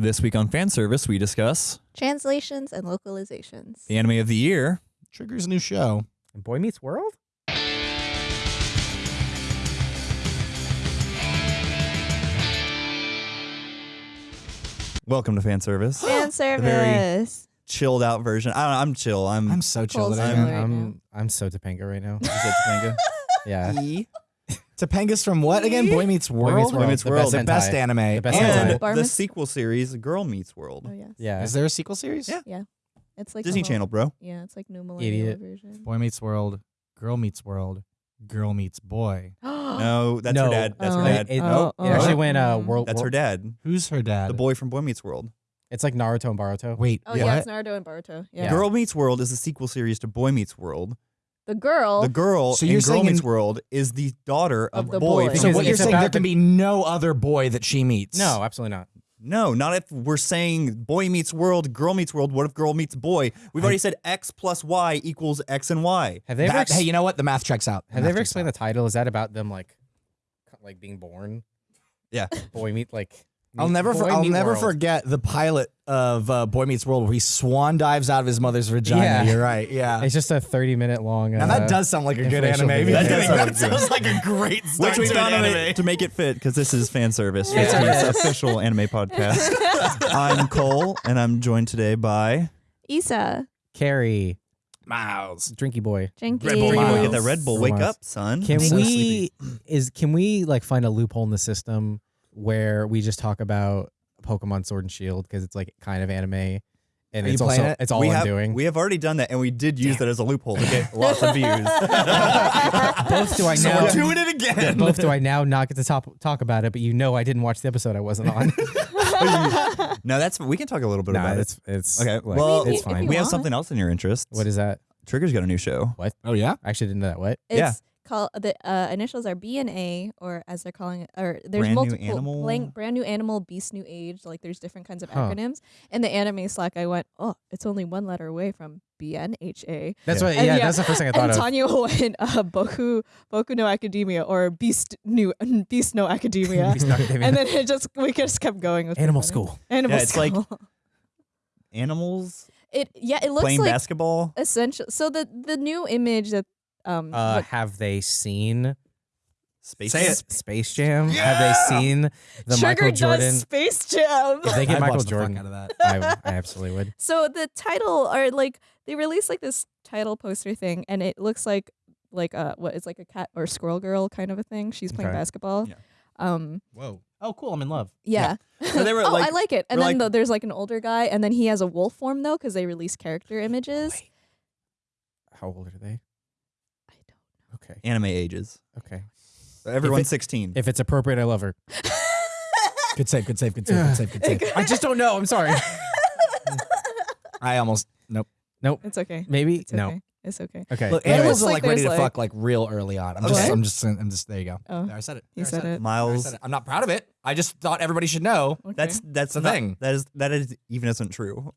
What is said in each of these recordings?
This week on fan service, we discuss Translations and localizations. the anime of the year. Trigger's a new show. And Boy Meets World? Welcome to fan service. Fan very- service. Chilled out version. I don't know, I'm chill. I'm. I'm so chill Cole's today, chill man. right I'm I'm so Topanga right now. Is it Topanga? Yeah. E. Topanga's from what again? Boy Meets World. Meets World, Boy Meets the World. best The best anime. The best and hentai. the sequel series, Girl Meets World. Oh yes. Yeah. Is there a sequel series? Yeah. Yeah. It's like Disney whole- Channel, bro. Yeah, it's like new millennial Idiot. version. Boy Meets World. Girl Meets World. Girl Meets Boy. No, that's no. her dad. That's her Oh. dad. It, it- Oh, it actually oh. went uh world. That's her dad. Who's her dad? The boy from Boy Meets World. It's like Naruto and Boruto. Wait, Oh what? yeah, it's Naruto and Boruto. Yeah. Yeah. Girl Meets World is a sequel series to Boy Meets World. The girl. The girl So in you're Girl saying Meets in- World is the daughter of, Of the boy. boy. so Because what you're it's saying about there can the- be no other boy that she meets. No, absolutely not. No, not if we're saying boy meets world, girl meets world. What if girl meets boy? We've I- already said X plus Y equals X and Y. Have they ever? That- ex- hey, you know what? The math checks out. The have they ever explained out. the title? Is that about them like, like being born? Yeah. Boy meet like. I'll never, for, I'll never World. forget the pilot of uh, Boy Meets World where he swan dives out of his mother's vagina. Yeah. You're right. Yeah. It's just a thirty minute long. Now uh, that does sound like a good anime. video. That does That, sound good. sounds like a great start Which we to found an anime. to make it fit because this is fan service. Yeah. It's an official anime podcast. I'm Cole, and I'm joined today by Yssa. Carrie, Miles, Drinky Boy. Jinky. Red Bull Miles. Get that Red Bull. Wake up, son. Can so we sleepy. is can we like find a loophole in the system where we just talk about Pokemon Sword and Shield because it's like kind of anime and Are it's also it? it's all we I'm have, doing. We have already done that, and we did use that as a loophole to get lots of views. both do I So now we're doing it again. both do I now not get to top, talk about it, but you know I didn't watch the episode I wasn't on. no, that's we can talk a little bit nah, about it. it's it's Okay, like, well, it's if fine. We have something else in your interest. What is that? Trigger's got a new show. What? Oh yeah. I actually didn't know that. What? It's Yeah. Called the uh, initials are B and A, or as they're calling it, or there's Brand New multiple Animal? blank, brand new animal, beast new age. Like there's different kinds of Huh. acronyms. In the anime Slack, I went, oh, it's only one letter away from B N H A. That's Yeah. what. Yeah, yeah, that's the first thing I thought And of. Tanya went, uh, Boku, Boku no Academia, or Beast new, Beast no Academia. Beast no Academia. and then it just we just kept going with Animal. School. Animal Yeah, it's like. Animals it. Yeah, it looks playing like basketball. essential. So the the new image that um Uh, what- have they seen Space. Say it. Space Jam? Have they seen the Trigger Michael Jordan? does Space Jam. If they get I'd Michael watch the fuck Jordan, out of that. I, I absolutely would. So the title are like they released like this title poster thing, and it looks like like uh what is like a cat or squirrel girl kind of a thing. She's playing Okay. basketball. Yeah. Um. Whoa. Oh, cool. I'm in love. Yeah. So they were oh, I like- like it. And we're then like- the, there's like an older guy, and then he has a wolf form though, because they release character images. Wait. How old are they? I don't. Okay. Anime ages. Okay. Everyone's it- 16. If it's appropriate, I love her. Good save. Good save. Good save. Good save. Good save. I just don't know. I'm sorry. I almost nope. Nope. It's okay. Maybe It's no. okay. It's okay. Okay. Look, it animals looks are like like ready to there's, like- fuck like real early on. I'm What? just. I'm just. I'm just. There you go. Oh. There, I said it. He There, I said it. There, I Miles. said it. I'm not proud of it. I just thought everybody should know. Okay. That's that's the not- thing. That is that is even isn't true.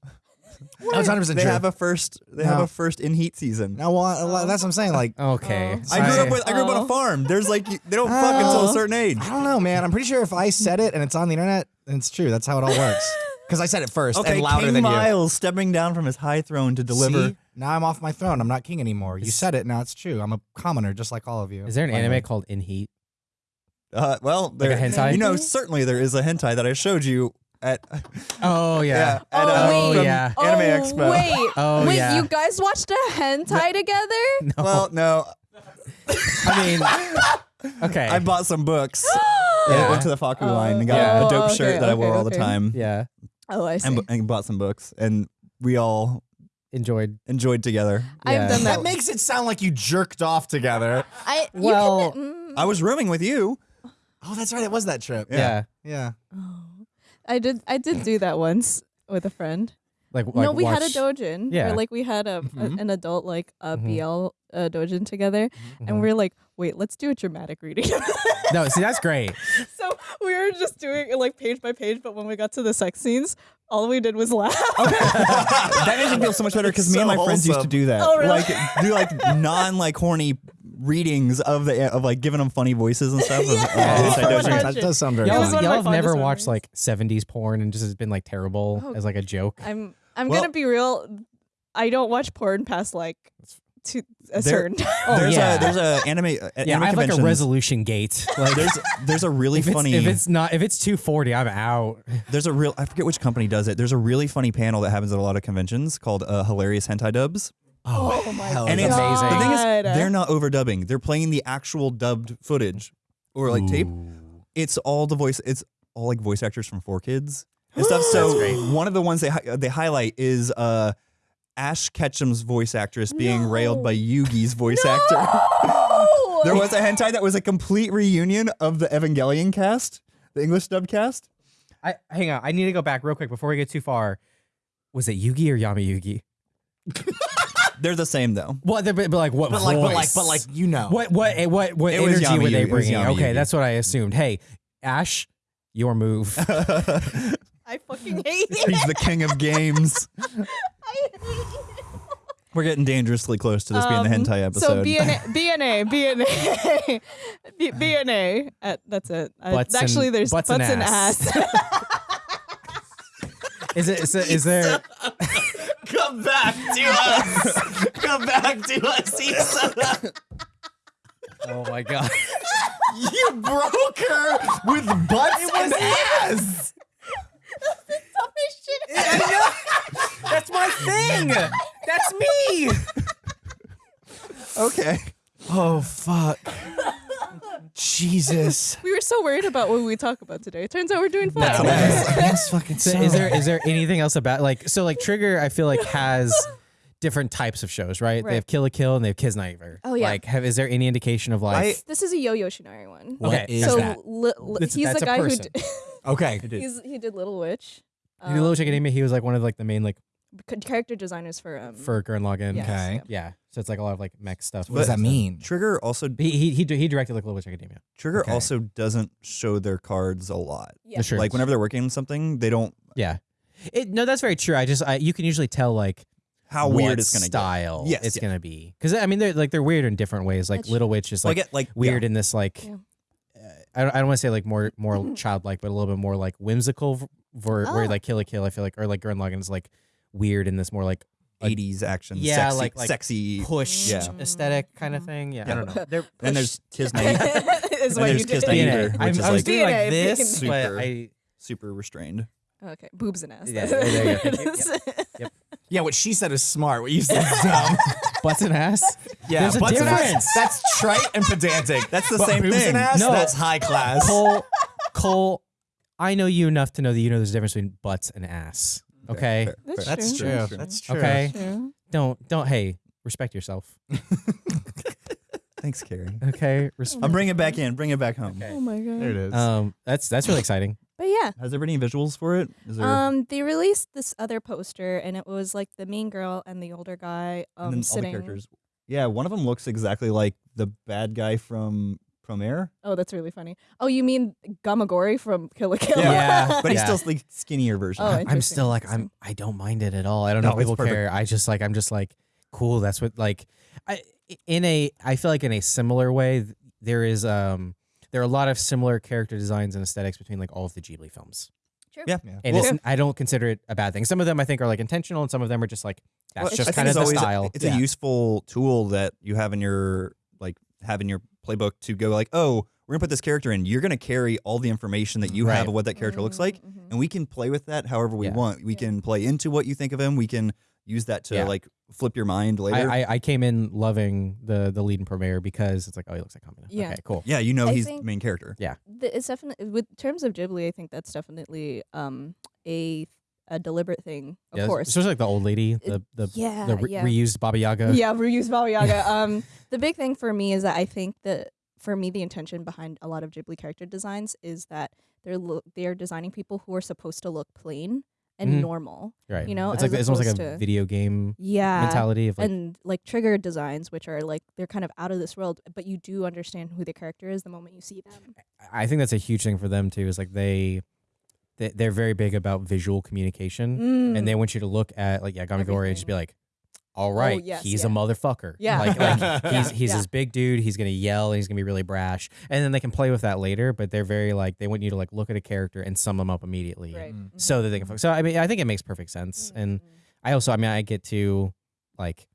That's 100 percent They true. have a first. They have No. a first in heat season. now, what, that's what I'm saying. Like, okay. Oh. I grew up with. I grew up on Oh. a farm. There's like you- they don't fuck until a Oh. certain age. I don't know, man. I'm pretty sure if I said it and it's on the internet, then it's true. That's how it all works. Because I said it first Okay, and louder King than you. Miles stepping down from his high throne to deliver. See? Now I'm off my throne. I'm not king anymore. You said it. Now it's true. I'm a commoner, just like all of you. Is there an Finally. anime called In Heat? Uh, well, there, a hentai? You know, certainly there is a hentai that I showed you at. Oh yeah. at, uh, Oh, yeah. Anime oh, Expo. Wait. Oh wait. yeah. You guys watched a hentai together? no. Well, no, I mean, okay. I bought some books. Yeah. Went to the Fakku Oh, line and got Yeah. a dope okay, shirt that I okay, wore all the time. yeah. Oh, I see. And, and bought some books, and we all Enjoyed. enjoyed together. I've Yeah. done that. That makes it sound like you jerked off together. I you Well, can, mm, I was rooming with you. Oh, that's right. It was that trip. Yeah. Yeah. oh. I did. I did do that once with a friend. Like, like no, we had a dojin. Yeah. Or like we had a, a- Mhm. an adult like a Mhm. BL uh, dojin together, Mhm. and we are like, wait, let's do a dramatic reading. No, see that's great. so we were just doing it like page by page, but when we got to the sex scenes, all we did was laugh. that makes me feel so much better because me and So my friends used to do that. Oh, really? Like do like non like horny readings of the of like giving them funny voices and stuff. of- of Yeah. Oh, that does sound very It Y'all, was fun. one of y'all my have never watched like 70s porn and just has been like terrible Oh. as like a joke. I'm I'm Well- gonna be real. I don't watch porn past like to a There- certain time. Oh, there's yeah. a there's a anime uh, yeah, anime I have like a resolution gate. Like There's there's a really if it's, funny if it's not if it's 240, I'm out. there's a real I forget which company does it. There's a really funny panel that happens at a lot of conventions called uh, hilarious hentai dubs. Oh, my hell And it's amazing. the thing is God. they're not overdubbing. They're playing the actual dubbed footage or like tape. It's all the voice. It's all like voice actors from 4Kids and stuff. So one of the ones they hi- they highlight is uh, Ash Ketchum's voice actress being railed by Yugi's voice actor. There was a hentai that was a complete reunion of the Evangelion cast, the English dub cast. I hang on. I need to go back real quick before we get too far. Was it Yugi or Yami Yugi? They're the same though. What? But, but like what? But like, but like, voice? but like, you know. what? What? eh, What? What It was energy Yami were they It was bringing? Yami Okay, Yugi. that's what I assumed. Hey, Ash, your move. I fucking hate it. He's the king of games. I hate it. We're getting dangerously close to this being the Um, hentai episode. So BNA, BNA, BNA, B- BNA. Uh, that's it. Uh, Butts and- actually, there's butts butts, and and ass. ass. is it? Is, it, is there? Come back to us. Come back to us, Yssa. Oh my god! You broke her with butts and ass. That's some shit. That's my thing. That's me. okay. Oh fuck. Jesus. we were so worried about what we talk about today. Turns out we're doing fine. That's That's, that's fucking So is there is there anything else about like so like Trigger? I feel like has different types of shows, right? They have Kill la Kill and they have Kids Kiznaiver. Oh, yeah. Like, have is there any indication of like? I- This is a Yoh Yoshinari one. What okay, is so that. li- li- he's that's the a guy who person. d- Okay. he's he did Little Witch. He did Little um, Chick Academia. He was like one of like the main like c- character designers for um for Gurren Lagann. yes, Okay. yeah. Yeah. So it's like a lot of like mech stuff. What does that mean? Trigger also He he he, he directed like Little Witch Academia. Trigger Okay. also doesn't show their cards a lot. Yeah. The shirts. Like whenever they're working on something, they don't Yeah. It, no, that's very true. I just I, you can usually tell like how what weird it's gonna style Yes, it's yeah. gonna be because I mean they're like they're weird in different ways. Like That's Little Witch is. Like, like it, like weird yeah. in this like Yeah. uh, I don't, I don't want to say like more more childlike, but a little bit more like whimsical. v- For where Oh. like Kill la Kill, I feel like or like Gurren Lagann is like weird in this more like like 80s action. Yeah, sexy, like- like sexy. pushed Yeah. aesthetic kind of thing. Yeah, I don't know. They're Then there's Kisney, is what there's you did. Night DNA. I'm, is I was like- doing like DNA, this, being- but Super. I super restrained. Okay, boobs and ass. Yeah, there you go. Yep, yep, Yeah, what she said is smart. What you said is dumb. butts and ass. Yeah, There's a butts and ass, difference. That's trite and pedantic. That's the But same boobs thing. And ass, No. that's high class. Cole, Cole, I know you enough to know that you know there's a difference between butts and ass. Okay, Fair, That's fair. That's true. true. That's true. Okay. True. don't don't. Hey, respect yourself. Thanks, Carrie. Okay, respect. I'm bringing it back in. Bring it back home. Okay. Oh my god. There it is. Um, that's that's really exciting. But yeah. Has there been any visuals for it? Is there? Um, they released this other poster, and it was like the main girl and the older guy and um then all the sitting. characters. Yeah, one of them looks exactly like the bad guy from from Air, Oh, that's really funny. Oh, you mean Gamagori from Kill la Kill? Yeah. but he's Yeah. still like skinnier version. Oh, I'm still like I'm. I don't mind it at all. I don't know No, if people perfect. care. I just like I'm just like cool. That's what like I in a I feel like in a similar way there is um there are a lot of similar character designs and aesthetics between like all of the Ghibli films. True. Yeah. Yeah. And Well- it's, I don't consider it a bad thing. Some of them I think are like intentional, and some of them are just like that's Well, just think kind of it's the always- style. It's Yeah. a useful tool that you have in your like have in your playbook to go like, oh, we're gonna put this character in. You're gonna carry all the information that you Right. have of what that character looks like, Mhm, mhm. and we can play with that however we Yeah. want. We Yeah. can play into what you think of him. We can use that to Yeah. like flip your mind later. I, I, I came in loving the the lead and premiere because it's like oh he looks like Kamina. Yeah. Okay, cool. yeah, you know I he's the main character. The- It's definitely with terms of Ghibli. I think that's definitely um a a deliberate thing. Of Yeah, course. especially like the old lady, the the, yeah, the re- yeah. reused Baba Yaga. yeah, reused Baba Yaga. um, the big thing for me is that I think that for me the intention behind a lot of Ghibli character designs is that they're they're designing people who are supposed to look plain and Mhm. normal. right. You know, it's like it's almost like a to- video game Yeah. mentality of like and like trigger designs, which are like they're kind of out of this world, but you do understand who the character is the moment you see them. I think that's a huge thing for them too. Is like they they- they're very big about visual communication, Mm. and they want you to look at like Yagami Gori and just be like, "All right, Oh, yes, he's a motherfucker. Yeah. like, like he's Yeah, he's yeah. this big dude. He's gonna yell and he's gonna be really brash, and then they can play with that later. But they're very like they want you to like look at a character and sum them up immediately, right. Mm. so that they can. focus. So I mean, I think it makes perfect sense, and Mhm. I also, I mean, I get to like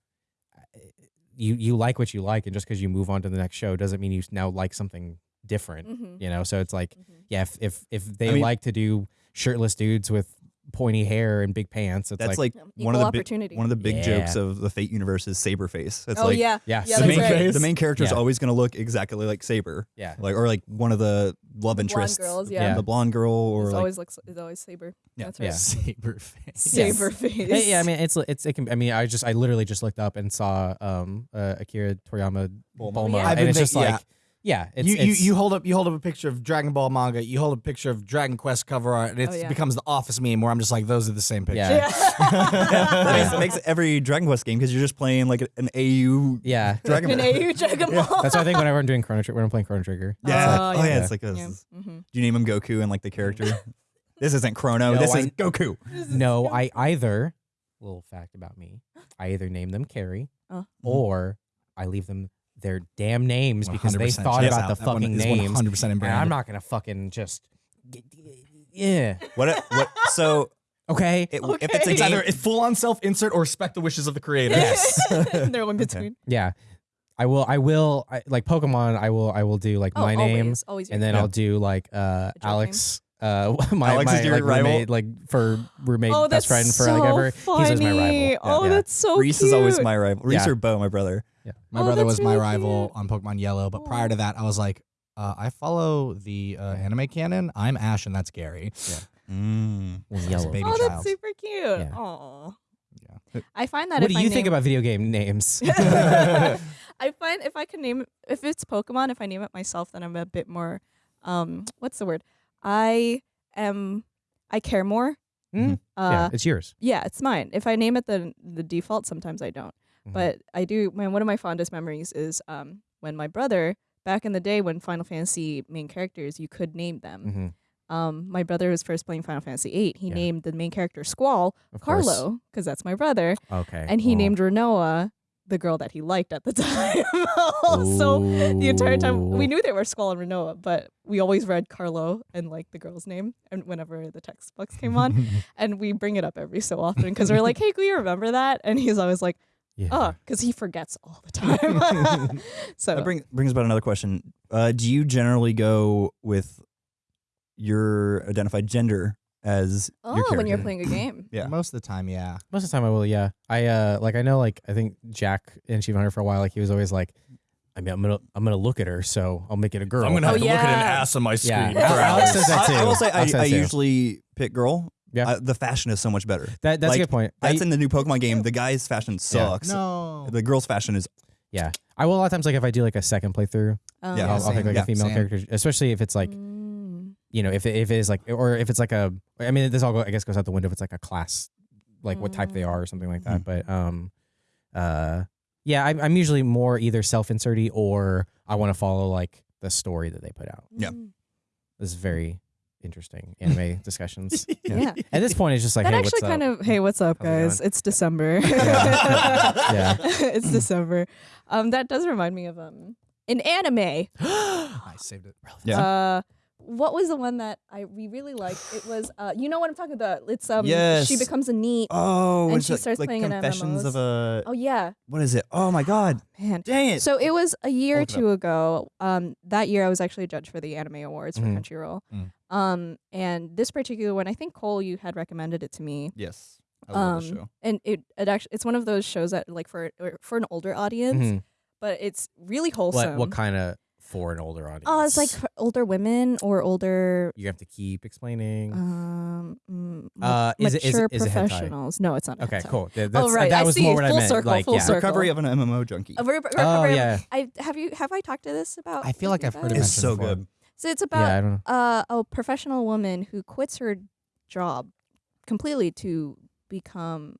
you you like what you like, and just because you move on to the next show doesn't mean you now like something different. Mhm. You know, so it's like, Mhm. yeah, if if, if they I mean- like to do shirtless dudes with pointy hair and big pants, it's That's like, like, one of equal the big one of the big Yeah. jokes of the Fate universe is Saberface. It's oh like yeah. yeah, Yeah, the main right. the main character is Yeah. always going to look exactly like Saber, yeah, like or like one of the love The blonde interests, girls, Yeah. yeah. the blonde girl, or It's like always looks it's always saber. Yeah. That's right. Yeah. Saber face. Yes. Saber face. Hey, yeah. I mean, it's it's it can. I mean, I just I literally just looked up and saw um uh, Akira Toriyama Bulma. Bulma, Yeah. And it's just yeah. like, yeah, it's, you, you it's you hold up you hold up a picture of Dragon Ball manga, you hold up a picture of Dragon Quest cover art, and it Oh, yeah. becomes the office meme where I'm just like, those are the same picture. Yeah. that makes, makes every Dragon Quest game because you're just playing like an AU yeah. Dragon An Ball. AU Dragon Ball. That's why I think whenever I'm doing Chrono Trigger, when I'm playing Chrono Trigger, Yeah. Oh, Oh, yeah. yeah. It's like this. Yeah. is- Mhm. Do you name him Goku and like the character? this isn't Chrono. No, this I- is Goku. no, I either little fact about me, I either name them Carrie Oh. or I leave them their damn names because they thought checks about out. the That one fucking is name. 100% in And brand. I'm not gonna fucking just, yeah, What? What? So okay. it, if it's a It's game, either full on self insert or respect the wishes of the creator. Yes. They're in between. Yeah, I will. I will. I, like Pokemon. I will. I will do like Oh, my name, always, always and then Yeah. I'll do like uh joke Alex. Uh, my Alex my is your like, rival? roommate, like for roommate oh, best that's friend for so like ever. Funny. He's always my rival. Oh, yeah. that's so Reese cute. is always my rival. Reese Yeah. or Bo, my brother. My Oh, brother that's was my rival cute. on Pokemon Yellow, but prior to that, I was like, uh, I follow the uh, anime canon. I'm Ash, and that's Gary. Mm. Well, As a yellow. baby oh, child. that's super cute. Yeah. Aw. Yeah. I find that What if do I you think about video game names? I find if I can name if it's Pokemon, if I name it myself, then I'm a bit more um what's the word? I am I care more. Mm, Uh yeah, it's yours. yeah, it's mine. If I name it the the default, sometimes I don't. Mhm. But I do my one of my fondest memories is um when my brother back in the day when Final Fantasy main characters you could name them. Mhm. Um my brother was first playing Final Fantasy VIII. He Yeah. named the main character Squall Of. Carlo because that's my brother Okay. and he well. named Rinoa the girl that he liked at the time. so the entire time we knew they were Squall and Rinoa, but we always read Carlo and like the girl's name and whenever the text textbooks came on. and we bring it up every so often because we're like, hey, can you remember that? And he's always like, Yeah. oh, because he forgets all the time. so That bring, brings about another question. Uh, do you generally go with your identified gender as oh, your when you're playing a game. Yeah. Most of the time, yeah. Most of the time I will, yeah. I uh like I know like I think Jack in Chief Hunter for a while, like he was always like, I mean I'm gonna I'm gonna look at her, so I'll make it a girl. have Oh, to look at an ass on my Yeah. screen. Al- Alex says that I, I will say I, Alex I usually pick girl. Yeah. I- the fashion is so much better. that that's like, a good point. I, That's in the new Pokemon game. The guy's fashion sucks. No. The girl's fashion is yeah. I will a lot of times like if I do like a second playthrough, Um, Yeah, I'll, I'll pick like Yeah, a female same. character, especially if it's like mm, you know if it, if it is like or if it's like a I mean this all go, I guess goes out the window if it's like a class like what type they are or something like that. But um, uh, yeah, I'm I'm usually more either self inserty or I want to follow like the story that they put out. Yeah. mm. This is very interesting anime discussions. Yeah. At this point, it's just like that hey, actually what's kind up? of hey, what's up, How's guys? It's December. Yeah. it's December. Um, that does remind me of um an anime. I saved it. Yeah. Uh, what was the one that I we really liked? It was uh, you know what I'm talking about. It's um, Yes. she becomes a NEET. oh, And she like, starts like playing in Confessions of a Oh yeah, what is it? Oh my god, man. dang it! So it was a year or Hold it up. two ago. Um, that year I was actually a judge for the Anime Awards for Crunchyroll. Mm. Um, and this particular one, I think Cole, you had recommended it to me. yes, I love the Um, show. and it it actually it's one of those shows that like for for an older audience, Mhm. but it's really wholesome. What what kind of for an older audience? Oh, it's like for older women or older you have to keep explaining. um mm, ma- Uh, is it- is it- mature is it hentai? professionals. No, it's not. okay, hentai. cool. Th- That's, right, That was see. more what I Full meant. circle, like, full yeah. circle. Recovery of an MMO junkie. A re- re- Oh recovery of- yeah, I have you have I talked to this about? I feel like I've heard it guys? It's so before. good. So it's yeah. about I don't know. uh, a professional woman who quits her job completely to become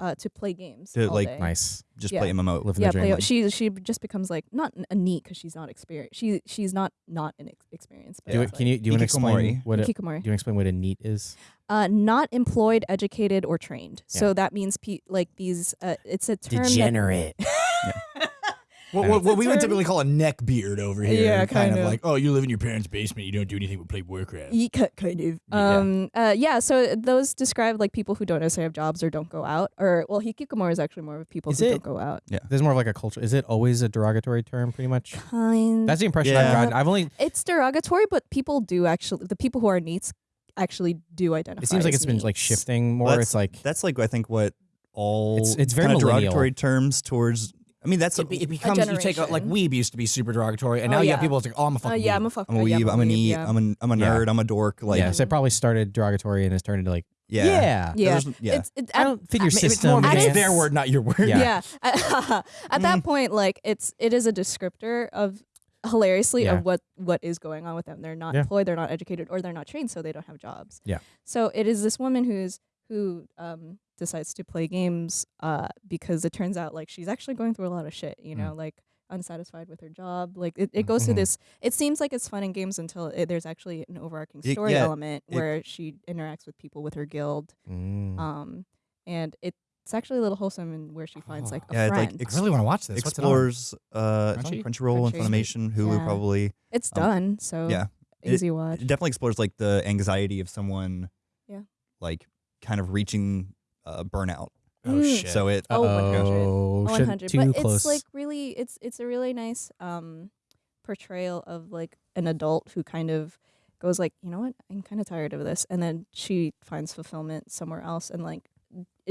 uh, to play games. To, all like, day. Nice. Just Yeah. play MMO. Living Yeah, the dream. play, she she just becomes like not a NEET because she's not experienced. She she's not not an ex- experienced. But do it, can you do you want to explain Hikikomori. what a, do Hikikomori. you explain what a NEET is? Uh, not employed, educated, or trained. Yeah. So that means pe- like these. Uh, it's a term. that- Degenerate. What, what, what we would typically call a neck beard over here. Yeah, kind, kind of of. like, oh, you live in your parents' basement. You don't do anything but play Warcraft. Ye- ki- kind of. Yeah. Um. Uh. Yeah. So those describe like people who don't necessarily have jobs or don't go out. Or well, hikikomori is actually more of people Is who it- don't go out. Yeah, there's more of like a culture. Is it always a derogatory term, pretty much? Kind. That's the impression I've Yeah. gotten. I've only. it's derogatory, but people do actually. The people who are NEETs actually do identify. It seems like as it's been like shifting more. Well, it's like That's like I think what all It's- it's very kind of derogatory terms towards. I mean, that's It, be- it becomes you take a, like weeb used to be super derogatory, and Oh, now you have people that's like, oh, I'm a Uh, fucking yeah. I'm a fucker. I'm a yeah, weeb. I'm a NEET. yeah. I'm a I'm a Yeah. nerd. I'm a dork. Like yeah, so it probably started derogatory and has turned into like yeah. yeah. yeah. Yeah. It's it, I don't fit your It's more system. of a- it's its- their word, not your word. Yeah. yeah. At, at that point, like it's it is a descriptor of hilariously Yeah. of what what is going on with them. They're not Yeah. employed, they're not educated, or they're not trained, so they don't have jobs. Yeah. So it is this woman who's who um decides to play games uh because it turns out like she's actually going through a lot of shit. You Mm. know, like unsatisfied with her job. Like it, it goes through Mhm. this. It seems like it's fun in games until it, there's actually an overarching It- story yeah, element it- where she interacts with people with her guild. Mm. Um, and it's actually a little wholesome and where she finds like a Yeah, it, like, friend. ex- I really want to watch this. What's it explores uh, it's on Crunchy? Crunchyroll and Funimation, Hulu Yeah. probably. it's um, done, so yeah. It- easy watch. It definitely explores like the anxiety of someone. Yeah. Like kind of reaching uh, burnout. Oh Mm. shit. So it. Oh, 100. Oh, Oh, should- 100 too but close. it's like really it's it's a really nice um portrayal of like an adult who kind of goes like you know what i'm kind of tired of this and then she finds fulfillment somewhere else and like it,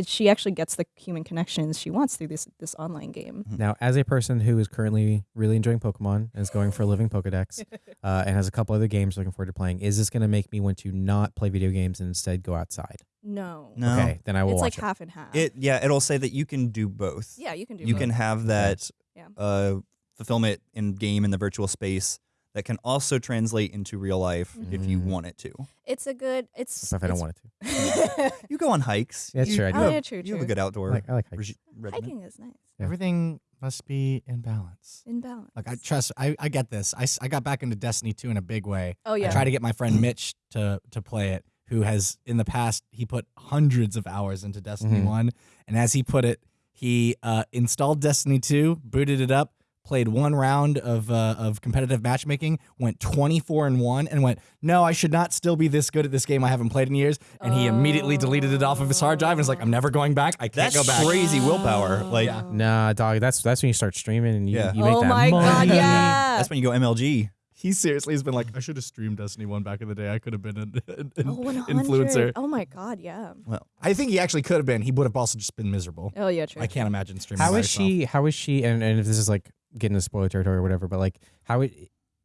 she actually gets the human connections she wants through this this online game Now, as a person who is currently really enjoying Pokemon and is going for a living Pokedex, uh, and has a couple other games looking forward to playing, is this going to make me want to not play video games and instead go outside? no, No. Okay, then I will it's watch like half and half It yeah. It'll say that you can do both. yeah you can do you both. can have that Yeah. uh, fulfillment in game in the virtual space that can also translate into real life if you Mhm. want it to. it's a good it's it. If I don't want it to. You go on hikes. Yeah, you, sure, I do. oh yeah true You true have a good outdoor I like, I like hikes. regi- hiking is nice Yeah. Everything must be in balance. in balance Like I trust, I, I get this. I, s- I got back into Destiny 2 in a big way. oh yeah I tried to get my friend Mitch to to play it, who has in the past he put hundreds of hours into Destiny Mhm. 1, and as he put it, he uh, installed Destiny 2, booted it up, played one round of uh, of competitive matchmaking, went 24 and 1 and went, "No, I should not still be this good at this game I haven't played in years." And he immediately deleted it off of his hard drive and was like, "I'm never going back. I can't That's go back." crazy willpower. Like Yeah. Nah, dog. That's that's when you start streaming and you, Yeah. you make oh that my god yeah that's when you go MLG. He seriously has been like, "I should have streamed Destiny 1 back in the day. I could have been an, an, an Oh, influencer." Oh my god, yeah. Well, I think he actually could have been. He would have also just been miserable. Oh yeah, true. I can't imagine streaming. How by is herself. she? How is she? And, and if this is like getting into spoiler territory or whatever, but like, how it,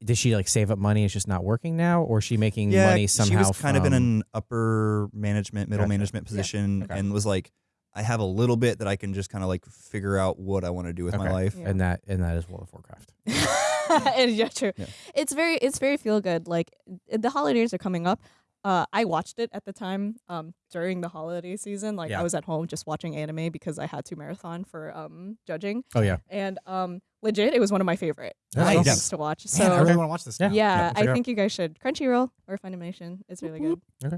does she like save up money? It's just not working now, or is she making Yeah, money somehow? she was kind of in an upper management, middle Gotcha. management position, Okay. and was like, I have a little bit that I can just kind of like figure out what I want to do with my life. Yeah. and that and that is World of Warcraft. and yeah, true. Yeah. It's very it's very feel good. Like the holidays are coming up. Uh, I watched it at the time um, during the holiday season. Like Yeah. I was at home just watching anime because I had to marathon for um, judging, Oh yeah, and um, legit, it was one of my favorite Nice. Yeah. things to watch. Man, I So really want to watch this. Yeah. now. yeah, check I think you guys should Crunchyroll or Funimation. It's really good. Okay.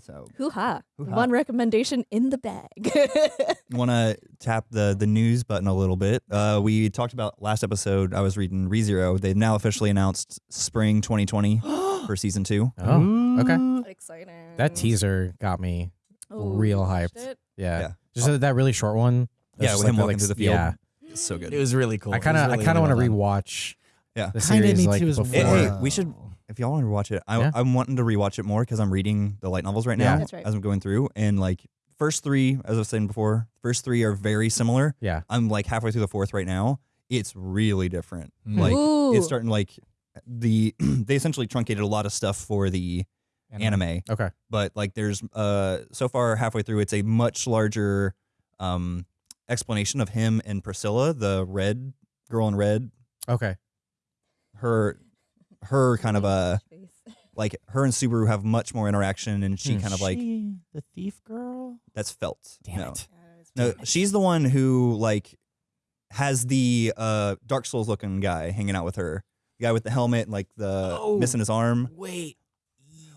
So, Hoo ha! Hoo-ha. One recommendation in the bag. want to tap the the news button a little bit. Uh, we talked about last episode. I was reading ReZero. They've now officially announced spring 2020 for season two. Oh, okay. Exciting. That teaser got me. Oh, real hyped. it? Yeah, Yeah. just that- that really short one. Yeah, That's with just him the, walking through the field. Yeah, It's so good. It was really cool. I kind of I kind of want to rewatch. Yeah. the Kinda series me like too as before. Hey, we should- if y'all want to watch it, I, Yeah. I'm wanting to rewatch it more because I'm reading the light novels right Yeah. now That's right. as I'm going through. And like first three, as I was saying before, first three are very similar. Yeah, I'm like halfway through the fourth right now. It's really different. Mm. Like Ooh. it's starting like the they essentially truncated a lot of stuff for the anime, okay. but like there's uh so far halfway through it's a much larger um explanation of him and Priscilla, the red girl in red, Okay. her her kind of a like her and Subaru have much more interaction and she Hmm. kind of like the thief girl. that's Felt. Damn no. it. Yeah, that was No, she's the one who like has the uh Dark Souls looking guy hanging out with her. The guy with the helmet, like the Oh. missing his arm. Wait.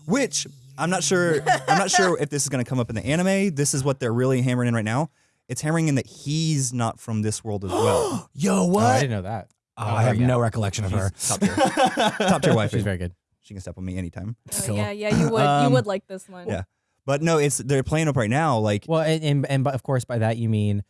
Which I'm not sure. I'm not sure if this is going to come up in the anime. This is what they're really hammering in right now. It's hammering in that he's not from this world as well. Yo, Oh, what? I didn't know that. Oh, I have yeah. no recollection of her. She's top tier, top tier wife. She's very good. She can step on me anytime. Oh, Cool. Yeah, yeah, you would. Um, you would like this one. yeah. But no, it's they're playing up right now. Like Well, and, and and but of course by that you mean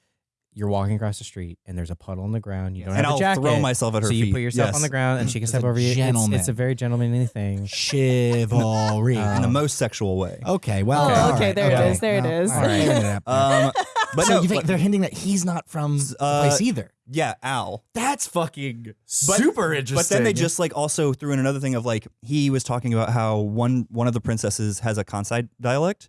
you're walking across the street and there's a puddle on the ground. You don't and have I'll a jacket. throw myself at her so you feet. put yourself Yes. on the ground and she can step over you. It's, gentleman. it's a very gentlemanly thing. Chivalry. Uh, in the most sexual way. okay, well, Oh, all okay, right, there it okay. is, there it Well, is. all right, fair enough. Um, but so no, you think but- they're hinting that he's not from the Uh, place either? yeah, Al. That's fucking But- super interesting. But then they just like also threw in another thing of like he was talking about how one one of the princesses has a Kansai dialect.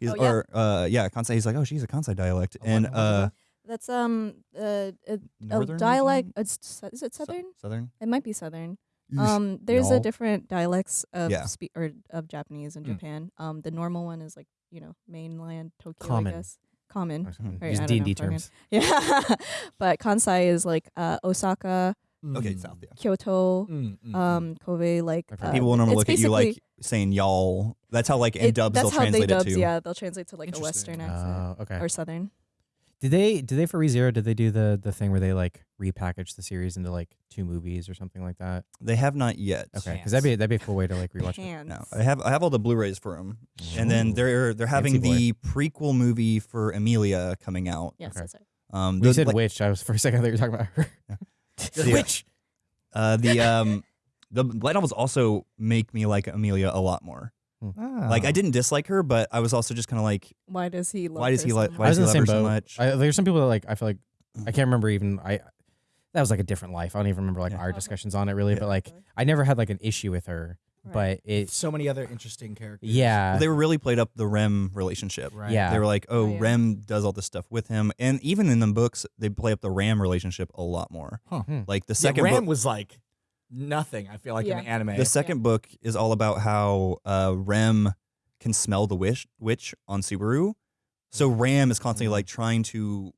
He's, Oh, yeah. Or uh, yeah, Kansai. He's like, oh, she's a Kansai dialect, Oh, and what- uh, That's um uh, a, a dialect. region? It's, su- is it Sou- southern? southern. It might be southern. Um, there's No. a different dialects of Yeah. spe- or of Japanese in Mm. Japan. Um, the normal one is like you know mainland Tokyo. Common. I guess common. Right, Use I D don't and D terms. Yeah, but Kansai is like uh, Osaka, Okay, south. Yeah. Kyoto, Mm, mm, um, Kobe. Like uh, People will normally look at you like saying y'all. That's how like in it- dubs that's they'll how translate they it to. Yeah, they'll translate to like a Western accent Oh, okay. or Southern. Did they did they for ReZero? Did they do the the thing where they like repackage the series into like two movies or something like that? They have not yet. Okay, because that'd be that'd be a cool way to like rewatch it. No, I have I have all the Blu-rays for them, and then they're they're having Fancy the prequel movie for Emilia coming out. Yes, Okay. that's right. Um, When the, you said like, witch, I was for a second I thought you were talking about her. The witch. uh, the um the light novels also make me like Emilia a lot more. Ah. Like I didn't dislike her, but I was also just kind of like, Why does he? Love why does her he so like? Why I was does in he the love same her so boat. much? I, there's some people that like I feel like I can't remember even I that was like a different life. I don't even remember like Yeah. our Okay. discussions on it really, Yeah. but like I never had like an issue with her. Right. But it so many other interesting characters. yeah. they were really played up the Rem relationship. Right. Yeah. They were like, oh, Oh, yeah. Rem does all this stuff with him, and even in the books, they play up the Ram relationship a lot more. Huh. Hmm. Like the Yeah, second Ram book, was like nothing. I feel like Yeah. in the anime. the second book is all about how uh, Rem can smell the witch, witch on Subaru. So Ram is constantly like trying to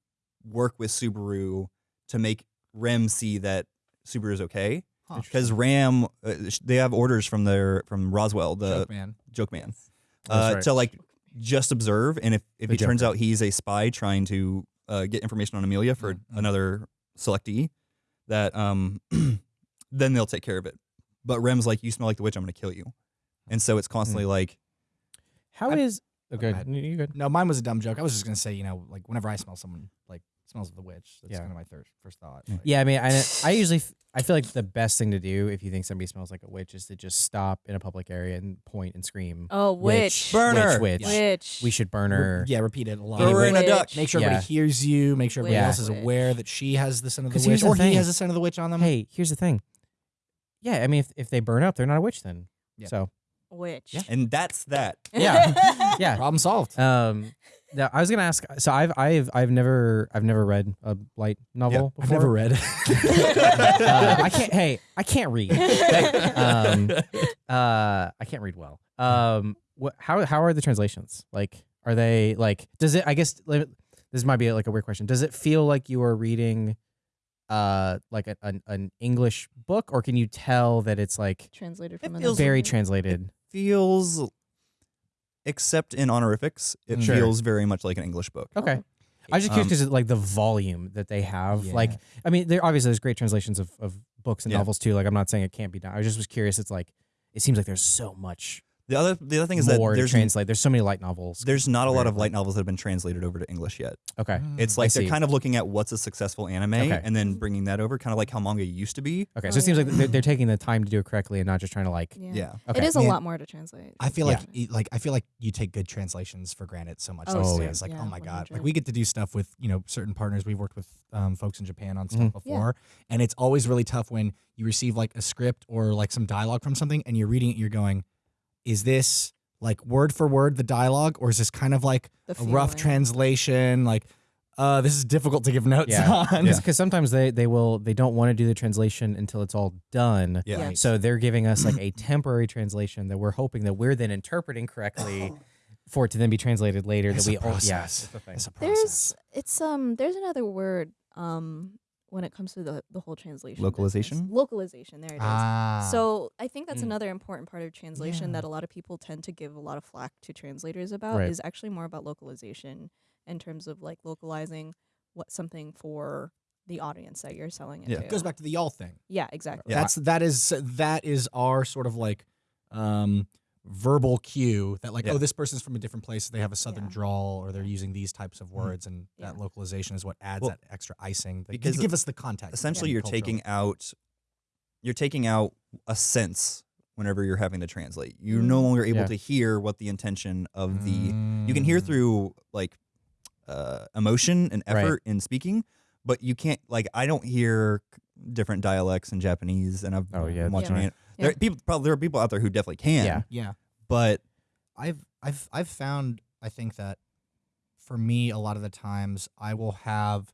work with Subaru to make Rem see that Subaru is okay. Huh. Because Ram, uh, sh- they have orders from their from Roswaal, the Joke, man. joke man, uh, right. to like just observe, and if if The it turns out he's a spy trying to uh, get information on Emilia for Mm, mm. another selectee, that um, then they'll take care of it. But Rem's like, you smell like the witch, I'm gonna kill you, and so it's constantly Hmm. like, How I- is okay? ahead. You good? No, mine was a dumb joke. I was just gonna say, you know, like whenever I smell someone like smells of the witch, that's Yeah. kind of my thir- first thought. Yeah. Like, Yeah, I mean, I, I usually f- I feel like the best thing to do if you think somebody smells like a witch is to just stop in a public area and point and scream. Oh, witch. Burn her. Witch, witch. Witch. We should burn Re- her. yeah, repeat it a lot. throw her in a duck. Make sure Yeah. everybody hears you. Make sure everybody Yeah. else is aware that she has the scent of the witch, the or he has the scent of the witch on them. Hey, here's the thing. Yeah, I mean, if, if they burn up, they're not a witch then. Yeah. So Witch. Yeah. and that's that. Yeah. yeah. Problem solved. Um, now I was gonna ask. So I've I've I've never I've never read a light novel. I've before. never read. Uh, I can't. Hey, I can't read. um, uh, I can't read well. Um, what? How how are the translations? Like, are they like? Does it? I guess li- this might be like a weird question. Does it feel like you are reading, uh, like a, an an English book, or can you tell that it's like Translated It from feels another very language. translated? Feels, except in honorifics, it Sure. feels very much like an English book. Okay. I was just curious Um, because like the volume that they have. Yeah. Like, I mean, there obviously there's great translations of, of books and Yeah. novels too. Like, I'm not saying it can't be done. I was just was curious. It's like it seems like there's so much The other the other thing is that more to there's translate. There's so many light novels. there's not a lot of light novels that have been translated over to English yet. Okay. It's I like they're see. kind of looking at what's a successful anime Okay. and then bringing that over, kind of like how manga used to be. Okay. Oh, So it seems like they're, they're taking the time to do it correctly and not just trying to like. Yeah. Yeah. Okay. It is a Man, lot more to translate. I feel like like I feel like you take good translations for granted so much. Oh, these yeah. days. Like Yeah, oh my god, like 100. we get to do stuff with you know certain partners. We've worked with um, folks in Japan on stuff Mhm. before, and it's always really tough when you receive like a script or like some dialogue from something, and you're reading it. You're going, is this like word for word the dialogue, or is this kind of like a rough translation? Like, uh, this is difficult to give notes Yeah. on. Because sometimes they they will they don't want to do the translation until it's all done. Yeah. Yeah. So they're giving us like a temporary translation that we're hoping that we're then interpreting correctly. for it to then be translated later. It's that a we all yeah, it's a thing. It's a There's it's um there's another word um when it comes to the the whole translation. business. Localization? Localization. There it is. Ah. So I think that's Mm. another important part of translation Yeah. that a lot of people tend to give a lot of flack to translators about Right. is actually more about localization in terms of like localizing what something for the audience that you're selling it Yeah. to. it goes back to the y'all thing. Yeah, exactly. Yeah. That's that is that is our sort of like um verbal cue that like Yeah. oh this person's from a different place they have a southern Yeah. drawl or they're using these types of words and Yeah. that localization is what adds Well, that extra icing that because to give us the context essentially you're culturally. taking out you're taking out a sense whenever you're having to translate you're no Mm. longer able Yeah. to hear what the intention of the you can hear Mm. through like uh, emotion and Right. effort in speaking but you can't like i don't hear different dialects in japanese and i've Oh, yeah, I'm watching Yeah. it there Yeah. people probably there are people out there who definitely can Yeah. yeah but I've I've I've found I think that for me a lot of the times I will have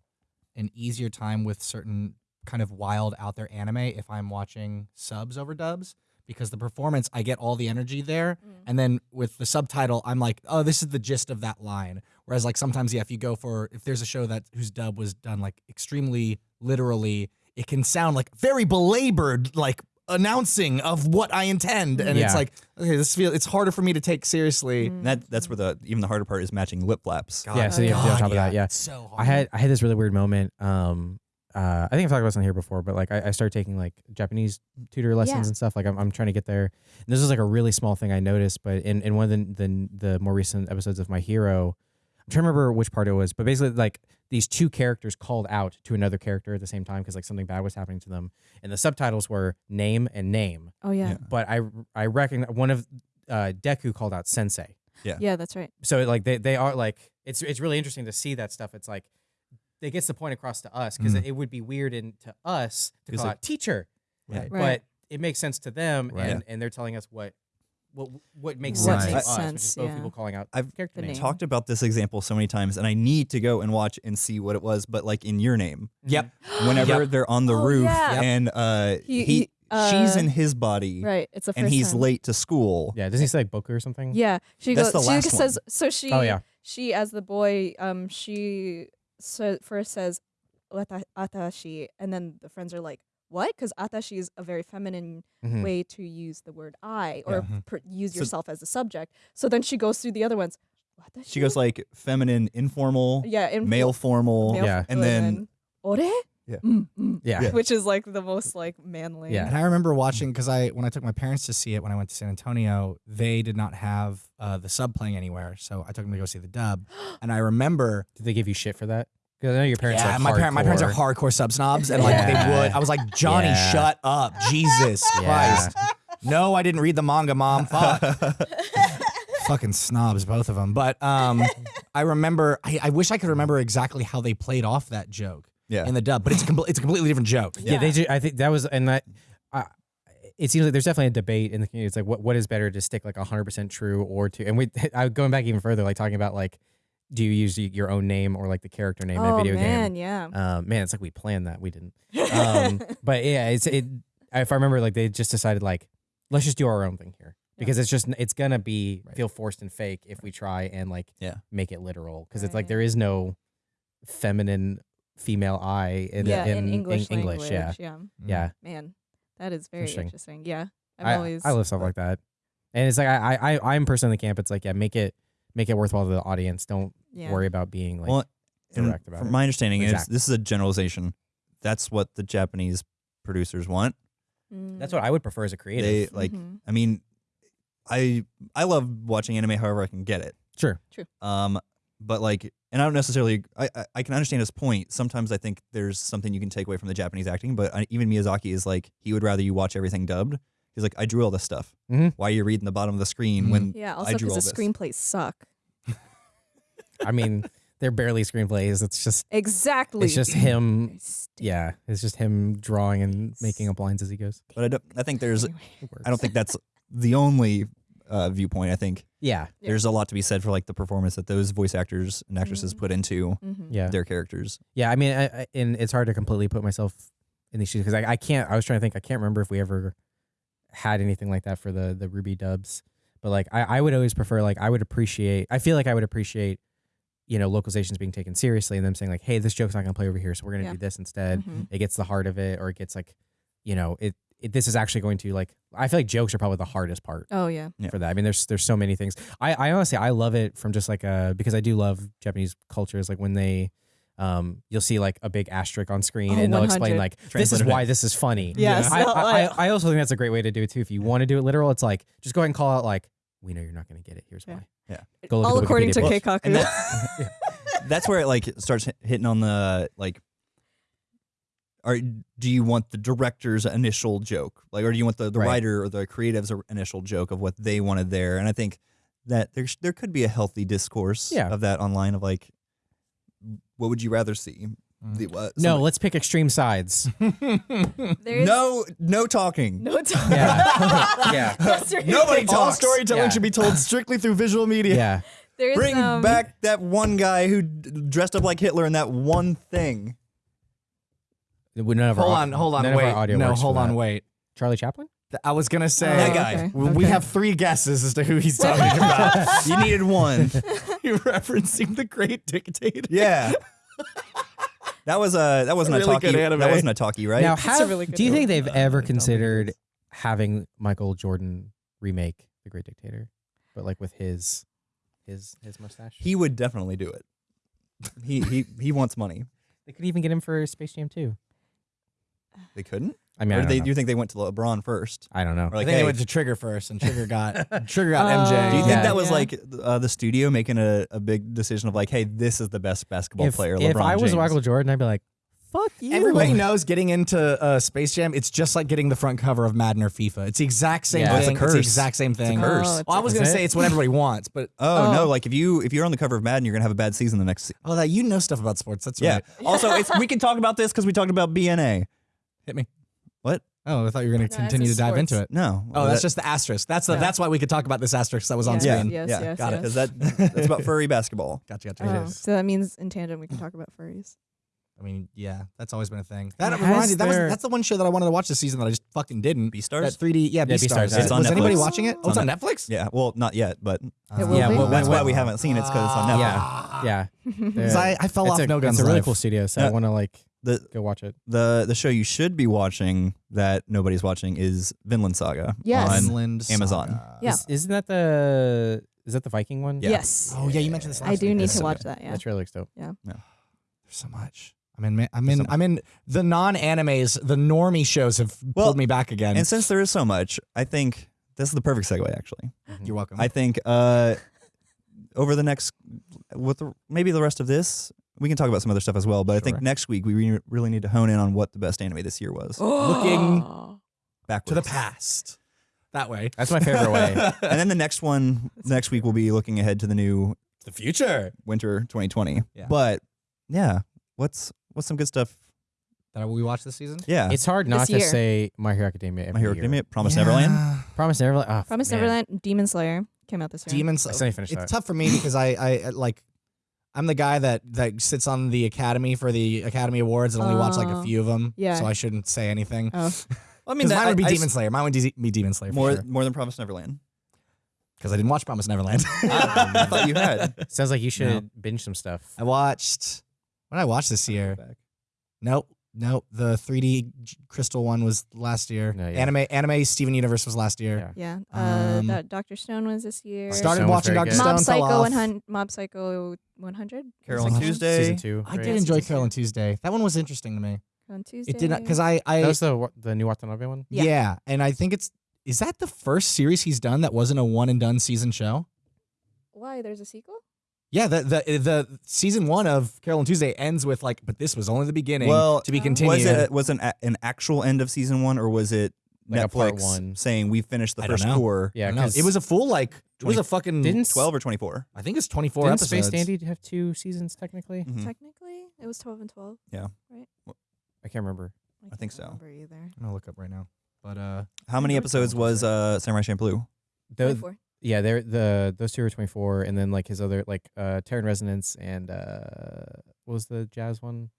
an easier time with certain kind of wild out there anime if I'm watching subs over dubs because the performance I get all the energy there Mm. and then with the subtitle I'm like oh this is the gist of that line whereas like sometimes yeah if you go for if there's a show that whose dub was done like extremely literally it can sound like very belabored like announcing of what I intend and it's like okay this feel it's harder for me to take seriously Mm. that that's where the even the harder part is matching lip flaps God, Yeah, so you have to be on top of that, yeah. so hard. I had I had this really weird moment. Um, uh, I think I've talked about this on here before, but like I, I started taking like Japanese tutor lessons Yeah. and stuff. Like I'm, I'm trying to get there. And this was like a really small thing I noticed, but in, in one of the, the the more recent episodes of My Hero, I'm trying to remember which part it was, but basically like these two characters called out to another character at the same time because like something bad was happening to them, and the subtitles were name and name. Oh yeah. Yeah. But I I recognize one of uh, Deku called out Sensei Yeah, Yeah, that's right. so like they, they are like it's it's really interesting to see that stuff. It's like it gets the point across to us because Mm. it would be weird in, to us to call like- out teacher, Right. but it makes sense to them, Right. and and they're telling us what what what makes What sense to makes us, which is sense, both yeah. people calling out I've character name. talked about this example so many times and i need to go and watch and see what it was but like in your name Yep. whenever Yep. they're on the Oh, roof yeah. And uh He- he, he- she's uh, in his body Right. It's a first and he's time. late to school Yeah, does he say like Boku or something? Yeah, she That's goes. the she last says so. She. Oh yeah. She as the boy. Um. She so first says, "Wata- "Atashi," and then the friends are like, "What?" Because "atashi" is a very feminine Mhm. way to use the word "I" or Yeah. Mhm. pr- use So- yourself as a subject. So then she goes through the other ones. "Watashi?" she goes like feminine informal yeah, in male formal male Yeah. and then ore. Yeah. Mm, mm, Yeah. Yeah. which is like the most like manly. Yeah. And I remember watching because I when I took my parents to see it when I went to San Antonio, they did not have uh, the sub playing anywhere, so I took them to go see the dub. And I remember, Did they give you shit for that? Because I know your parents. yeah, are my, parent, my parents are hardcore. hardcore sub snobs, and like Yeah. they would. I was like, Johnny, Yeah. shut up, Jesus Yeah. Christ. No, I didn't read the manga, mom. Fuck. Fucking snobs, both of them. But um, I remember. I, I wish I could remember exactly how they played off that joke yeah in the dub, but it's a compl- it's a completely different joke. Yeah, yeah they. Ju- I think that was and that. I it seems like there's definitely a debate in the community. It's like what what is better to stick like 100 percent true or to and we I going back even further like talking about like do you use your own name or like the character name in a Oh video man, game? yeah. Um, man, it's like we planned that we didn't. Um, but yeah, it's it. If I remember, like they just decided like let's just do our own thing here because it's just it's gonna be Right. feel forced and fake if we try and like Yeah. make it literal because it's like there is no feminine female I in yeah, in, in English, English. language. Yeah, yeah. yeah. Man, that is very Interesting. interesting. Yeah, I've I, always. I love stuff like that, and it's like I I I- I'm personally in the camp. It's like yeah, make it make it worthwhile to the audience. Don't yeah. worry about being like well direct about from it. my understanding is this is a generalization that's what the japanese producers want Mm. that's what I would prefer as a creative. they like Mhm. i mean i i love watching anime however i can get it sure, True. Um, but like, and I don't necessarily. I, I I can understand his point. Sometimes I think there's something you can take away from the Japanese acting, but I, even Miyazaki is like he would rather you watch everything dubbed. He's like, I drew all this stuff. Mhm. Why are you reading the bottom of the screen when? Yeah. Also, because the this. screenplays suck. I mean they're barely screenplays. It's just Exactly. it's just him. Yeah, it's just him drawing and making up lines as he goes. But I don't. I think there's. I don't think that's the only uh, viewpoint. I think Yeah, Yeah. there's a lot to be said for like the performance that those voice actors and actresses Mhm. put into Mhm. yeah, their characters. yeah. I mean, I, I, and it's hard to completely put myself in these shoes because I, I can't. I was trying to think. I can't remember if we ever had anything like that for the the RWBY dubs. But like I, I would always prefer like I would appreciate I feel like I would appreciate you know localizations being taken seriously and them saying like hey this joke's not gonna play over here so we're gonna Yeah. do this instead. Mhm. It gets the heart of it or it gets like you know it, it this is actually going to like I feel like jokes are probably the hardest part Oh yeah. Yeah. for that. I mean, there's there's so many things. I, I honestly I love it from just like uh because I do love Japanese cultures. Like when they, um, you'll see like a big asterisk on screen Oh, and they'll explain like this is why this is funny. Yes. I, I, I I also think that's a great way to do it too. If you want to do it literal, it's like just go ahead and call out like we know you're not going to get it. Here's Yeah. why. Yeah. Go look all at according Wikipedia to page. Keikaku. That, that's where it like starts hitting on the like. Are do you want the director's initial joke, like, or do you want the, the Right. writer or the creative's initial joke of what they wanted there? And I think that there there could be a healthy discourse Yeah. of that online of like, what would you rather see? The, uh, No, let's pick extreme sides. No, no talking. no time. Yeah. yeah. That's right. Nobody All storytelling Yeah. should be told strictly through visual media. Yeah. There's Bring um, back that one guy who dressed up like Hitler in that one thing. We- None of our Hold au- on, hold on, none of our wait. audio No, works for hold on, that. wait. Charlie Chaplin? I was gonna say That guy. okay. We Okay. have three guesses as to who he's talking about. You needed one. You're referencing the Great Dictator. Yeah. That was a that wasn't a Really talkie. That wasn't a talkie, right? Now, a have, really good do you think they've Uh, ever considered this. having Michael Jordan remake The Great Dictator, but like with his his his mustache? he would definitely do it. He he he wants money. they could even get him for Space Jam 2. They couldn't. I mean, I or don't, they, know. do you think they went to LeBron first? I don't know. Or I think hey, they went to Trigger first, and Trigger got Trigger got Oh. MJ. do you think Yeah. that was Yeah. like uh, the studio making a, a big decision of like, hey, this is the best basketball if, player? if LeBron I was James. Michael Jordan, I'd be like, fuck you. Everybody knows getting into uh, Space Jam, it's just like getting the front cover of Madden or FIFA. It's the exact same Yeah. It's a thing. curse. the exact same thing. curse. Oh, it's Well, I was gonna it? say it's what everybody wants, but Oh, Oh. no! Like if you if you're on the cover of Madden, you're gonna have a bad season the next. Se- oh, that you know stuff about sports. That's yeah. right. Also, it's, we can talk about this because we talked about BNA. Hit me. What? Oh, I thought you were gonna No, continue to it's dive into it. No. Oh, that's that- just the asterisk. That's the, Yeah. that's why we could talk about this asterisk that was on Yeah. screen. Yes, yeah. yes, got it. because that that's about furry basketball. Gotcha, gotcha. Oh, so that means in tandem we can talk about furries. I mean, yeah, that's always been a thing. That Has reminds me, that was there- that's the one show that I wanted to watch this season that I just fucking didn't. Beastars. That 3D, yeah, Yeah, Beastars. Beastars, Is- It's on was anybody Netflix. watching it? Oh, it's on on Netflix. Yeah. Well, not yet, but It will Yeah, be. well, that's why we haven't seen it. It's because it's on ah. Netflix. Yeah. Yeah. Because I, I fell it's off a, No Guns It's a really Live. cool studio, so I Yeah. want to like The go watch it. the the show you should be watching that nobody's watching is Vinland Saga Yes. on Vinland Amazon. Saga. Yeah. Is, isn't that the is that the Viking one? Yeah. Yes. Oh yeah, you mentioned this. Last I do week. need It's to so watch good. that. Yeah. That trailer looks dope. Yeah. There's so much. I'm in. I'm in. I'm in. The non-animes, the normie shows have Well, pulled me back again. And since there is so much, I think this is the perfect segue. Actually, You're welcome. I think uh, over the next with the, maybe the rest of this, we can talk about some other stuff as well. But I think next week we re- really need to hone in on what the best anime this year was. Looking back to the past. That way. That's my favorite way. and then the next one, next week we'll be looking ahead to the new The future. winter 2020. Yeah. But yeah, what's what's some good stuff? That we watched this season. Yeah, It's hard not This to year. say My Hero Academia. Every My Hero year. Academia, Promise Neverland. Promise Neverland. Ah, oh, Promise man. Neverland, Demon Slayer came out this year. Demon I Slayer. still ain't finished It's that. tough for me because I, I like, I'm the guy that that sits on the Academy for the Academy Awards and only watch like a few of them. Yeah. So I shouldn't say anything. Oh, I Because mine would be I- I Demon Slayer. Mine would de- be Demon Slayer more sure. more than Promise Neverland. Because I didn't watch Promise Neverland. I thought you had. Sounds like you should binge some stuff. I watched. What did I watch this year? Nope. Nope. The 3D J- Crystal one was last year. No, yeah. Anime Anime Steven Universe was last year. Yeah. yeah. Uh, Um, that Doctor Stone was this year. Doctor Started Stone watching Doctor. Stone. Mob Psycho 100. Mob Psycho 100. Carole Second on? Tuesday. Season two. I right? did enjoy Carole on. Tuesday. That one was interesting to me. On Tuesday. It did not because I I That was the the new Watanabe one. yeah. Yeah. and I think it's is that the first series he's done that wasn't a one and done season show. Why? There's a sequel? Yeah, the the the season one of Carole on Tuesday ends with like, but this was only the beginning. Well, to be continued. Was it was an an actual end of season one, or was it Like a part Netflix one. saying we finished the I first core? Yeah, don't know. 'cause it was a full like it was a fucking didn't Twelve or twenty four? I think it's twenty four didn't episodes. Space Dandy have two seasons technically? Mm-hmm. Technically, it was 12 and 12. Yeah, right. I can't remember. I think can't so. remember either. I'm gonna look up right now. But uh, How many episodes was uh, Samurai Champloo? Those, 24. Yeah, they're the those two are twenty four, and then like his other like uh Terror in Resonance and uh what was the jazz one?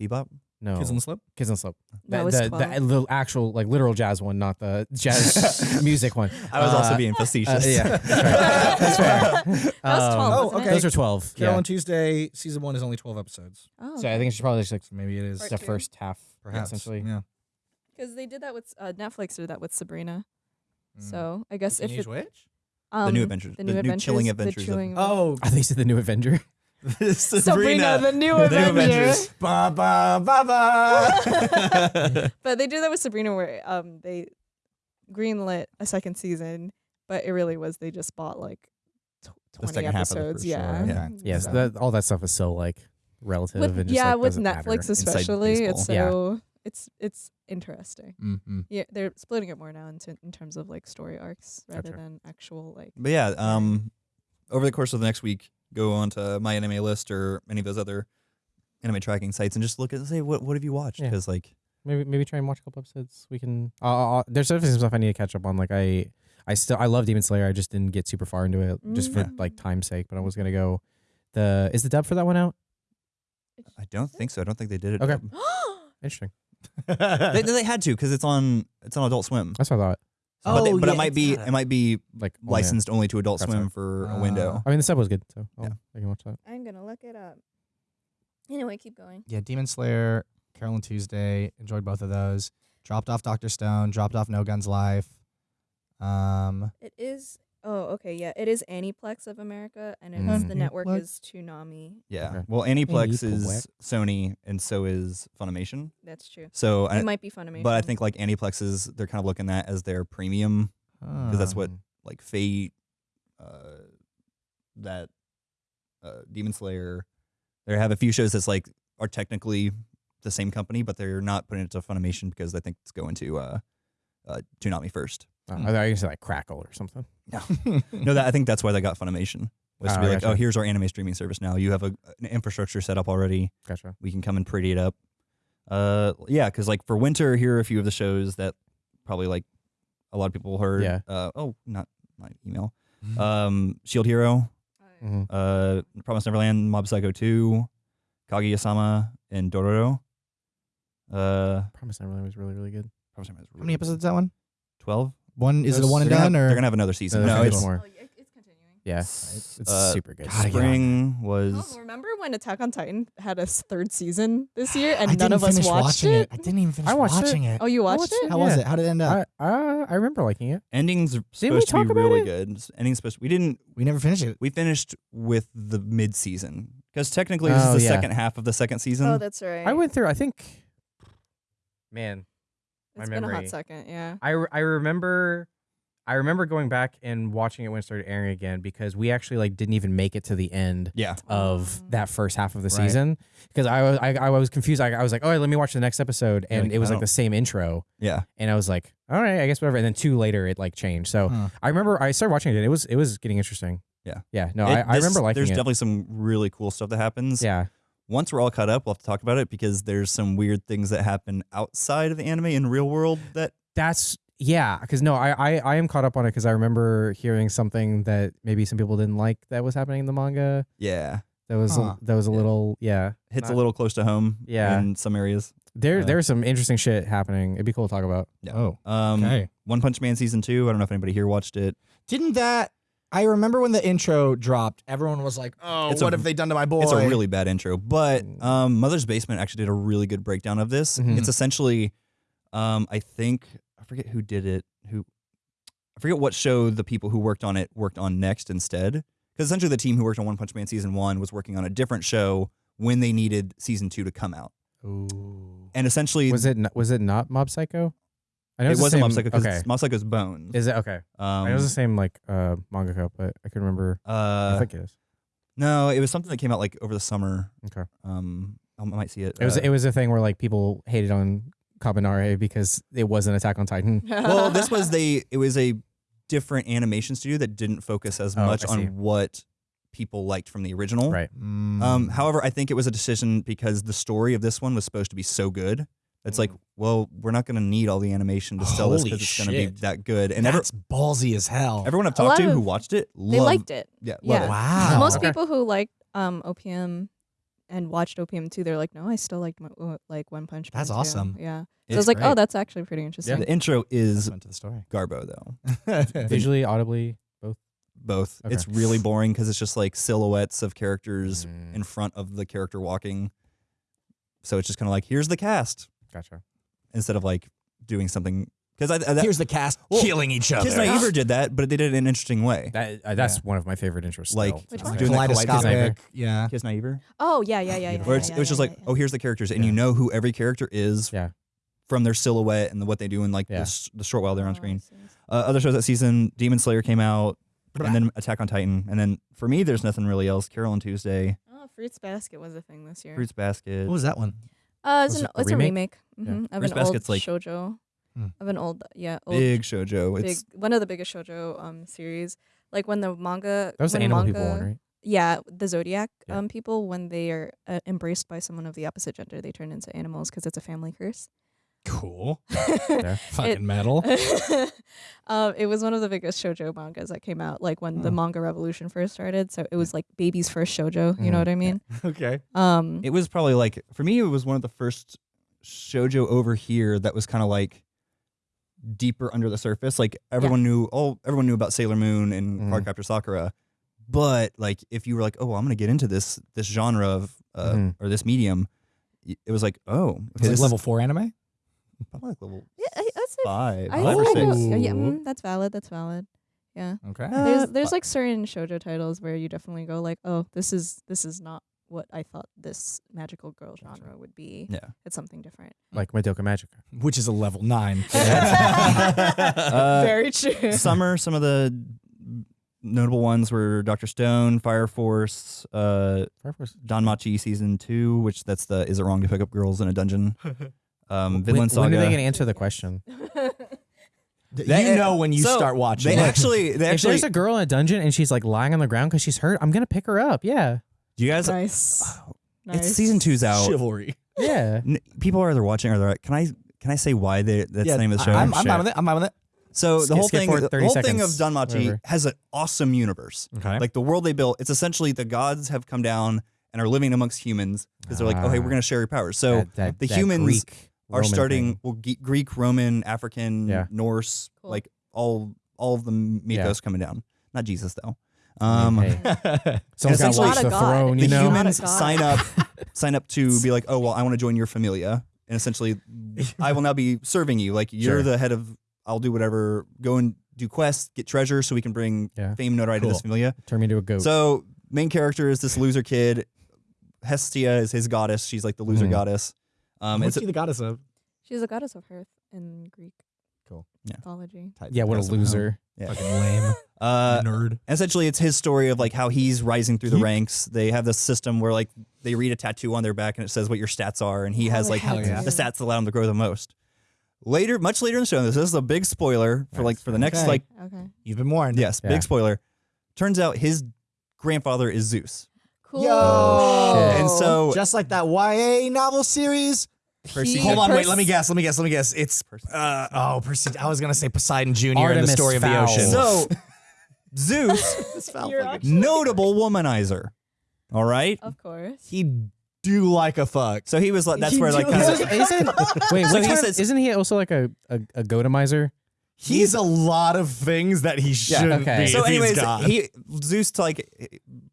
Bebop. No, Kids on the slope. Kids on the Slope. That the, was the, 12. the, the actual like literal jazz one, not the jazz music one. I was also Uh, being Uh, facetious. yeah, that's fair. That's fair. That was 12, Um, Oh, wasn't okay. Those are twelve. Carole Yeah. on Tuesday, season one is only twelve episodes. Oh, So I think it's probably just like So maybe it is Part the two. first half, perhaps essentially. Yeah. because they did that with uh, Netflix did that with Sabrina. Mm. So I guess if Teenage it, Witch? Um, the new adventures. the new, adventures, chilling the adventures. chilling- Oh, I think it's the new Avenger. Sabrina, the new The new Avenger. Avengers. ba ba ba ba. But they did that with Sabrina, where um they greenlit a second season, but it really was they just bought like tw- The twenty second half of the episodes. first yeah, show, yeah. So- that, all that stuff is so like relative with, and just, yeah, like, with doesn't matter. Netflix especially, it's so. Yeah. So it's it's interesting. mm-hmm. Yeah, they're splitting it more now into in terms of like story arcs rather Gotcha. than actual like. But yeah, um, over the course of the next week, go on to my anime list or any of those other anime tracking sites and just look at say what what have you watched? Yeah. Because like maybe maybe try and watch a couple episodes. We can. Uh, uh, there's definitely some stuff I need to catch up on. Like I, I still I love Demon Slayer. I just didn't get super far into it just for Mm. like time's sake. But I was gonna go. The is the dub for that one out? I don't think so. I don't think they did it. Okay. Interesting. they, they had to because it's on it's on Adult Swim. That's what I thought. So- but, they- Oh, but yeah, it might it's be got it might be Like only- licensed only to Adult That's Swim right. for a Ah. window. I mean, the sub was good, so I'll- Yeah. I can watch that. I'm gonna look it up. Anyway, keep going. Yeah, Demon Slayer, Carole and Tuesday. Enjoyed both of those. Dropped off Doctor Stone. Dropped off No Guns Life. Um, It is. Oh, okay. Yeah, it is Aniplex of America, and it's Mm. the network Aniplex? is Toonami. Yeah. Okay. Well, Aniplex Aniplex. is Sony and so is Funimation. That's true. So I, it might be Funimation. but I think like Aniplex is they're kind of looking at as their premium because that's what like Fate, uh, that uh, Demon Slayer. They have a few shows that's like are technically the same company, but they're not putting it to Funimation because I think it's going to uh, uh, Toonami first. Oh, I thought you said like Crackle or something. No, that I think that's why they got Funimation was to Ah, be like, gotcha. oh, here's our anime streaming service now. You have a, an infrastructure set up already. Gotcha. We can come and pretty it up. Uh, yeah, because like for winter, here are a few of the shows that probably like a lot of people heard. Yeah. Uh, oh, not my email. Um, Shield Hero, hmm uh, Promise Neverland, Mob Psycho 2, Kaguya-sama, and Dororo. Uh, Promise Neverland was really really good. Promise Neverland is how many episodes is that one? Twelve. One is it a one and they're done gonna have, or they're gonna have another season. No, No, there's it's more. Oh, it's continuing. Yeah, s- it's uh, super good. gotta get Spring was Oh, remember when Attack on Titan had a s- third season this year, I and didn't none of us finish watched watching it? I didn't even finish I watched watching it. Oh, you watched, watched it? it. How was yeah. it? How did it end up? I, I I remember liking it. endings are we supposed to talk be about really it? good. Endings supposed we didn't we never finished it. we finished with the mid season because technically this Oh, is the yeah. second half of the second season. Oh, that's right. I went through. I think. Man, my It's been a hot second. Yeah. I, re- I remember I remember going back and watching it when it started airing again because we actually like didn't even make it to the end yeah, of Oh. that mm. first half of the Right. season because I was I, I was confused. I, I was like, oh, let me watch the next episode, and like, it was I like don't- the same intro, yeah. and I was like, all right, I guess whatever. And then two later, it like changed. So Huh. I remember I started watching it. and It was it was getting interesting. Yeah. yeah. No, It- I, I this- remember liking There's it. definitely some really cool stuff that happens. yeah, Once we're all caught up, we'll have to talk about it because there's some weird things that happen outside of the anime in real world that that's yeah. Because no, I, I I am caught up on it because I remember hearing something that maybe some people didn't like that was happening in the manga. yeah That was Huh. a, that was a Yeah. little yeah. hits a little close to home. Yeah. in some areas. There Uh, there's some interesting shit happening. It'd be cool to talk about. Yeah. Oh, Um, okay. One Punch Man season two. I don't know if anybody here watched it. Didn't that? I remember when the intro dropped, everyone was like, "Oh, It's a- what have they done to my boy?" It's a really bad intro, but um, Mother's Basement actually did a really good breakdown of this. Mhm. It's essentially, um, I think I forget who did it. Who I forget what show the people who worked on it worked on next instead. Because essentially, the team who worked on One Punch Man season one was working on a different show when they needed season two to come out. Ooh. And essentially, Was it was it not Mob Psycho? I know it wasn't Mob same- Psycho because Okay, Mob Psycho's Bones. is it okay? um, I know it's the same like uh mangaka, but I can remember. I uh, think it is. no, it was something that came out like over the summer. Okay. Um, I might see it. It was Uh, it was a thing where like people hated on Kabaneri because it wasn't Attack on Titan. well, this was they. It was a different animation studio that didn't focus as Oh, much on what people liked from the original. Right. Mm. Um, however, I think it was a decision because the story of this one was supposed to be so good. It's like, well, we're not going to need all the animation to sell this because it's going to be that good. And every, that's ballsy as hell. everyone I've talked to who watched it, they liked it. Yeah, love Yeah. it. wow. Most people who liked um, OPM and watched OPM 2, they're like, no, I still liked my, uh, like One Punch Man. That's too." awesome. Yeah. So It's I was like, great. oh, that's actually pretty interesting. Yeah. The intro is Went to the story. Garbo though. Visually, audibly, both. Both. Okay. It's really boring because it's just like silhouettes of characters Mm, in front of the character walking. So it's just kind of like here's the cast gotcha. instead of like doing something because I, I that, Here's the cast Well, killing each other. Kiznaiver did that, but they did it in an interesting way. That uh, that's one of my favorite interests. Like, still. Which It's one? doing that Kaleidoscopic. Yeah. Kiznaiver, Oh, yeah, yeah, yeah. yeah where it's, yeah, it was yeah, just like, yeah, oh, here's the characters, and you know who every character is Yeah. from their silhouette and the, what they do in like Yeah. the, the short while they're on Oh, screen. see, I see. Uh, other shows that season, Demon Slayer came out, and then Attack on Titan, and then for me, there's nothing really else. Carole and Tuesday, Oh, Fruits Basket was a thing this year. Fruits Basket. What was that one? Uh, it's an it it's remake? a remake Yeah. mhm, of an old like- shojo. Hmm. Of an old, yeah, old, Big shojo. big, It's one of the biggest shojo um series. Like when the manga, that was the animal manga, people one, right? Yeah, the zodiac Yeah. um people when they are uh, embraced by someone of the opposite gender, they turn into animals because it's a family curse. Cool. Yeah. Fucking metal. um, it was one of the biggest shojo mangas that came out, like when the Hmm. manga revolution first started. So it was like baby's first shojo. You Mhm. know what I mean? okay. Um, it was probably like for me, it was one of the first shojo over here that was kind of like deeper under the surface. Like everyone knew, oh, everyone knew about Sailor Moon and Mhm. Cardcaptor Sakura, but like if you were like, oh, I'm gonna get into this this genre of uh, Mhm. or this medium, it was like, oh, okay, It's like is level four anime. Probably like level yeah, I, I'd say five, I, five or I six. know- yeah, mm, that's valid. That's valid. Yeah. Okay. Uh, there's there's like certain shojo titles where you definitely go like, oh, this is this is not what I thought this magical girl genre would be. yeah. It's something different. Like Madoka Magica. Which is a level nine. Uh, Very true. Summer, some of the notable ones were Doctor Stone, Fire Force, uh, Fire Force. Danmachi season two, which that's the is it wrong to pick up girls in a dungeon? Um, When, Vinland Saga. when are they gonna answer the question? They- you know when you so, start watching. They actually, they if there's a girl in a dungeon and she's like lying on the ground because she's hurt, I'm gonna pick her up. Yeah. do you guys? nice. nice. It's season two's out. chivalry. Yeah. N- people are either watching or they're like, can I can I say why they that's yeah, the name of the show? I- I'm, I'm fine with it. I'm fine with it. so the Skip- whole skip thing, forward the 30 whole thing of seconds, Danmachi whatever. has an awesome universe. Okay. Like the world they built, it's essentially the gods have come down and are living amongst humans because they're like, oh hey, Ah. we're gonna share your powers. So That- that- the that humans Greek, are Roman starting thing. well Ge- Greek, Roman, African, Yeah. Norse, Cool. like all all of the mythos Yeah. coming down. Not Jesus though. I mean, Um, hey, someone's got to essentially- watch a the god. throne. the know. humans Not a god. sign up sign up to be like, oh well, I want to join your familia, and essentially, I will now be serving you. Like you're Sure. the head of. I'll do whatever. Go and do quests, get treasure, so we can bring Yeah. fame, notoriety to this familia. Turn me into a goat. So main character is this loser kid. Hestia is his goddess. She's like the loser Mhm. goddess. Um, What's it's she the goddess of? She's a goddess of hearth in Greek. Cool. Yeah. Mythology. yeah, what a loser. yeah. Fucking lame. Uh, Nerd. essentially it's his story of like how he's rising through the ranks. They have this system where like they read a tattoo on their back and it says what your stats are, and he Oh, has I like hell yeah. the stats that allow him to grow the most. Later, much later in the show, this is a big spoiler for like for the next Okay. like Okay. You've been warned. yes, Yeah. big spoiler. Turns out his grandfather is Zeus. Cool. Yo! shit. And so Just like that YA novel series. Percy- Hold on, wait. Let me guess. Let me guess. Let me guess. It's uh oh, Percy. I was gonna say Poseidon Jr. and Artemis the story of the ocean. So Zeus, You're notable womanizer. All right. Of course. he do like a fuck. So he was like that's You where like do kind like- of, isn't, wait, So which he says- isn't he also like a, a, a goatomizer? He's a lot of things that he shouldn't okay. be. so if he's anyways, God. he Zeus to like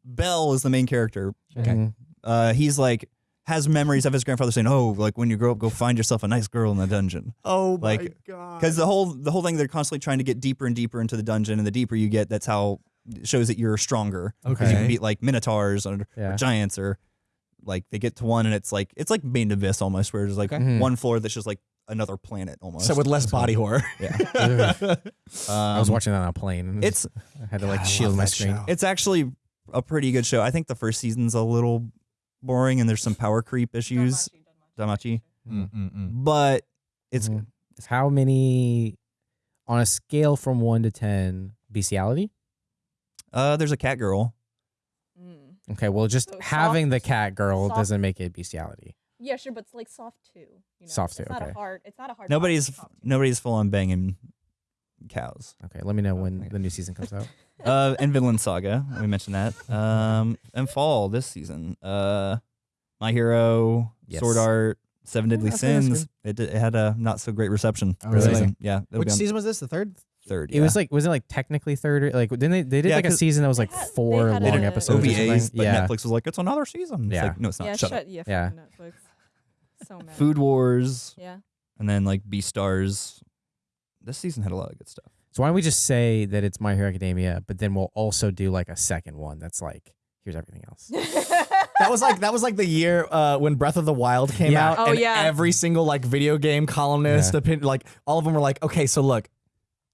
Bell is the main character. Okay. Mhm. uh, he's like has memories of his grandfather saying, "Oh, like when you grow up, go find yourself a nice girl in the dungeon." oh my god. Because the whole the whole thing, they're constantly trying to get deeper and deeper into the dungeon, and the deeper you get, that's how it shows that you're stronger. Because you can beat like minotaurs or, or giants, or like they get to one, and it's like it's like Made in Abyss almost, where there's like Okay. Mhm. one floor that's just like another planet almost. so with less body horror. yeah, Ugh. I was Um, watching that on a plane. It's I had to like God, shield my screen. show. it's actually a pretty good show. I think the first season's a little boring, and there's some power creep issues. Danmachi, but it's Mhm. How many on a scale from one to ten bestiality? uh there's a cat girl. Mm. Okay, well, just So having the cat girl soft- doesn't make it bestiality. Yeah, sure, but it's like soft too. You know? Soft it's too, Not a hard. It's not a hard. Nobody's soft nobody's full on banging cows. Okay, let me know when the new season comes out. Uh, and Vinland Saga, we mentioned that. Um, and Fall this season. Uh, My Hero, Yes. Sword Art, Seven Deadly I've heard that's Sins. It, it had a not so great reception. Oh, really? season. Yeah. it'll Which be on season was this? The third? Third. It was like was it like technically third? Or, like didn't they they did Yeah, like a season that was like had- four had long episodes OVAs, something? but yeah. Netflix was like, it's another season. It's Yeah. like, no, it's not. yeah, Shut, shut, up. yeah, Yeah. Netflix. So mad. Food Wars, Yeah. and then like Beastars. This season had a lot of good stuff. So why don't we just say that it's My Hero Academia, but then we'll also do like a second one that's like here's everything else. That was like that was like the year uh, when Breath of the Wild came Yeah. out, Oh, and yeah. every single like video game columnist, Yeah. opin- like all of them were like, okay, so look,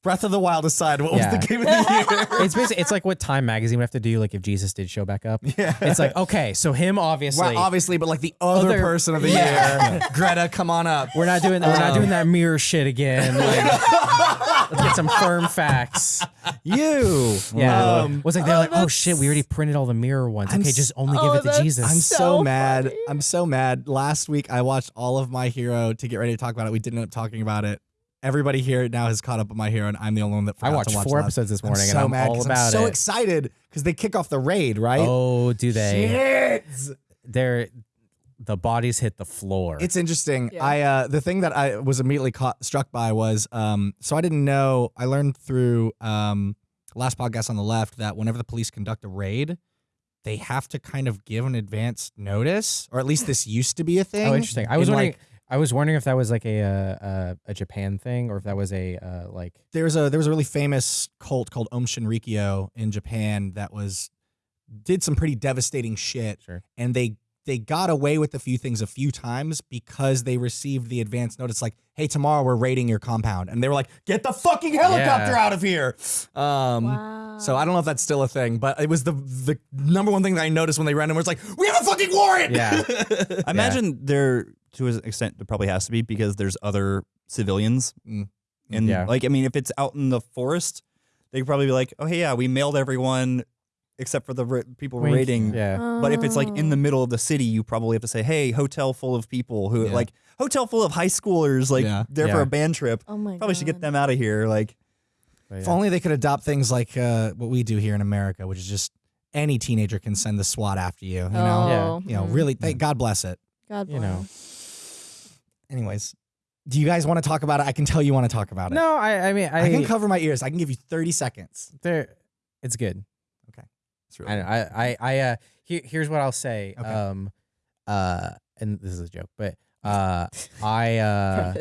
Breath of the Wild aside, what Yeah. was the game of the year? it's basically it's like what Time Magazine would have to do like if Jesus did show back up. yeah, It's like okay, so him obviously. Well, obviously, but like the other, Other- person of the Yeah. year, Greta, come on up. we're not doing we're not Um, doing that mirror shit again. Like, let's get some firm facts. You. Yeah, Um, was like they're oh, like, oh shit, we already printed all the mirror ones. I'm okay, just only Oh, give it to Jesus. I'm so, So mad. funny. I'm so mad. Last week I watched all of My Hero to get ready to talk about it. We didn't end up talking about it. Everybody here now has caught up with My Hero, and I'm the only one that I forgot watched to watch four last. episodes this I'm morning, so and I'm mad all 'cause about I'm so it. excited because they kick off the raid, right? Oh, do they? Shit. They're the bodies hit the floor. It's interesting. Yeah. I uh, the thing that I was immediately caught, struck by was um, so I didn't know. I learned through um, last podcast on the left that whenever the police conduct a raid, they have to kind of give an advance notice, or at least this used to be a thing. oh, interesting. I was in, wondering. like, I was wondering if that was like a uh, uh, a Japan thing or if that was a uh, like there's a there was a really famous cult called Aum Shinrikyo in Japan that was did some pretty devastating shit, Sure. and they they got away with a few things a few times because they received the advance notice like, "Hey, tomorrow we're raiding your compound," and they were like, "Get the fucking helicopter Yeah. out of here!" Um, wow. So I don't know if that's still a thing, but it was the the number one thing that I noticed when they ran in was like, "We have a fucking warrant!" yeah I imagine there, to an extent, it probably has to be because there's other civilians. Mm. And Yeah. like, I mean, if it's out in the forest, they could probably be like, oh, hey, yeah, we mailed everyone except for the ra- people Wink. raiding. yeah But if it's like in the Oh. middle of the city, you probably have to say, hey, hotel full of people who, Yeah. like, hotel full of high schoolers, like, Yeah. there for a band trip. oh my Probably should get them out of here. Like, But If only they could adopt things like uh, what we do here in America, which is just any teenager can send the SWAT after you. You know, Oh, you know, really, thank God bless it. God bless you know. Anyways, do you guys want to talk about it? I can tell you want to talk about it. No, I I mean I, I can cover my ears. I can give you 30 seconds. there it's good. Okay. It's really I I I, I uh here, here's what I'll say. Okay. Um uh and this is a joke, but uh I uh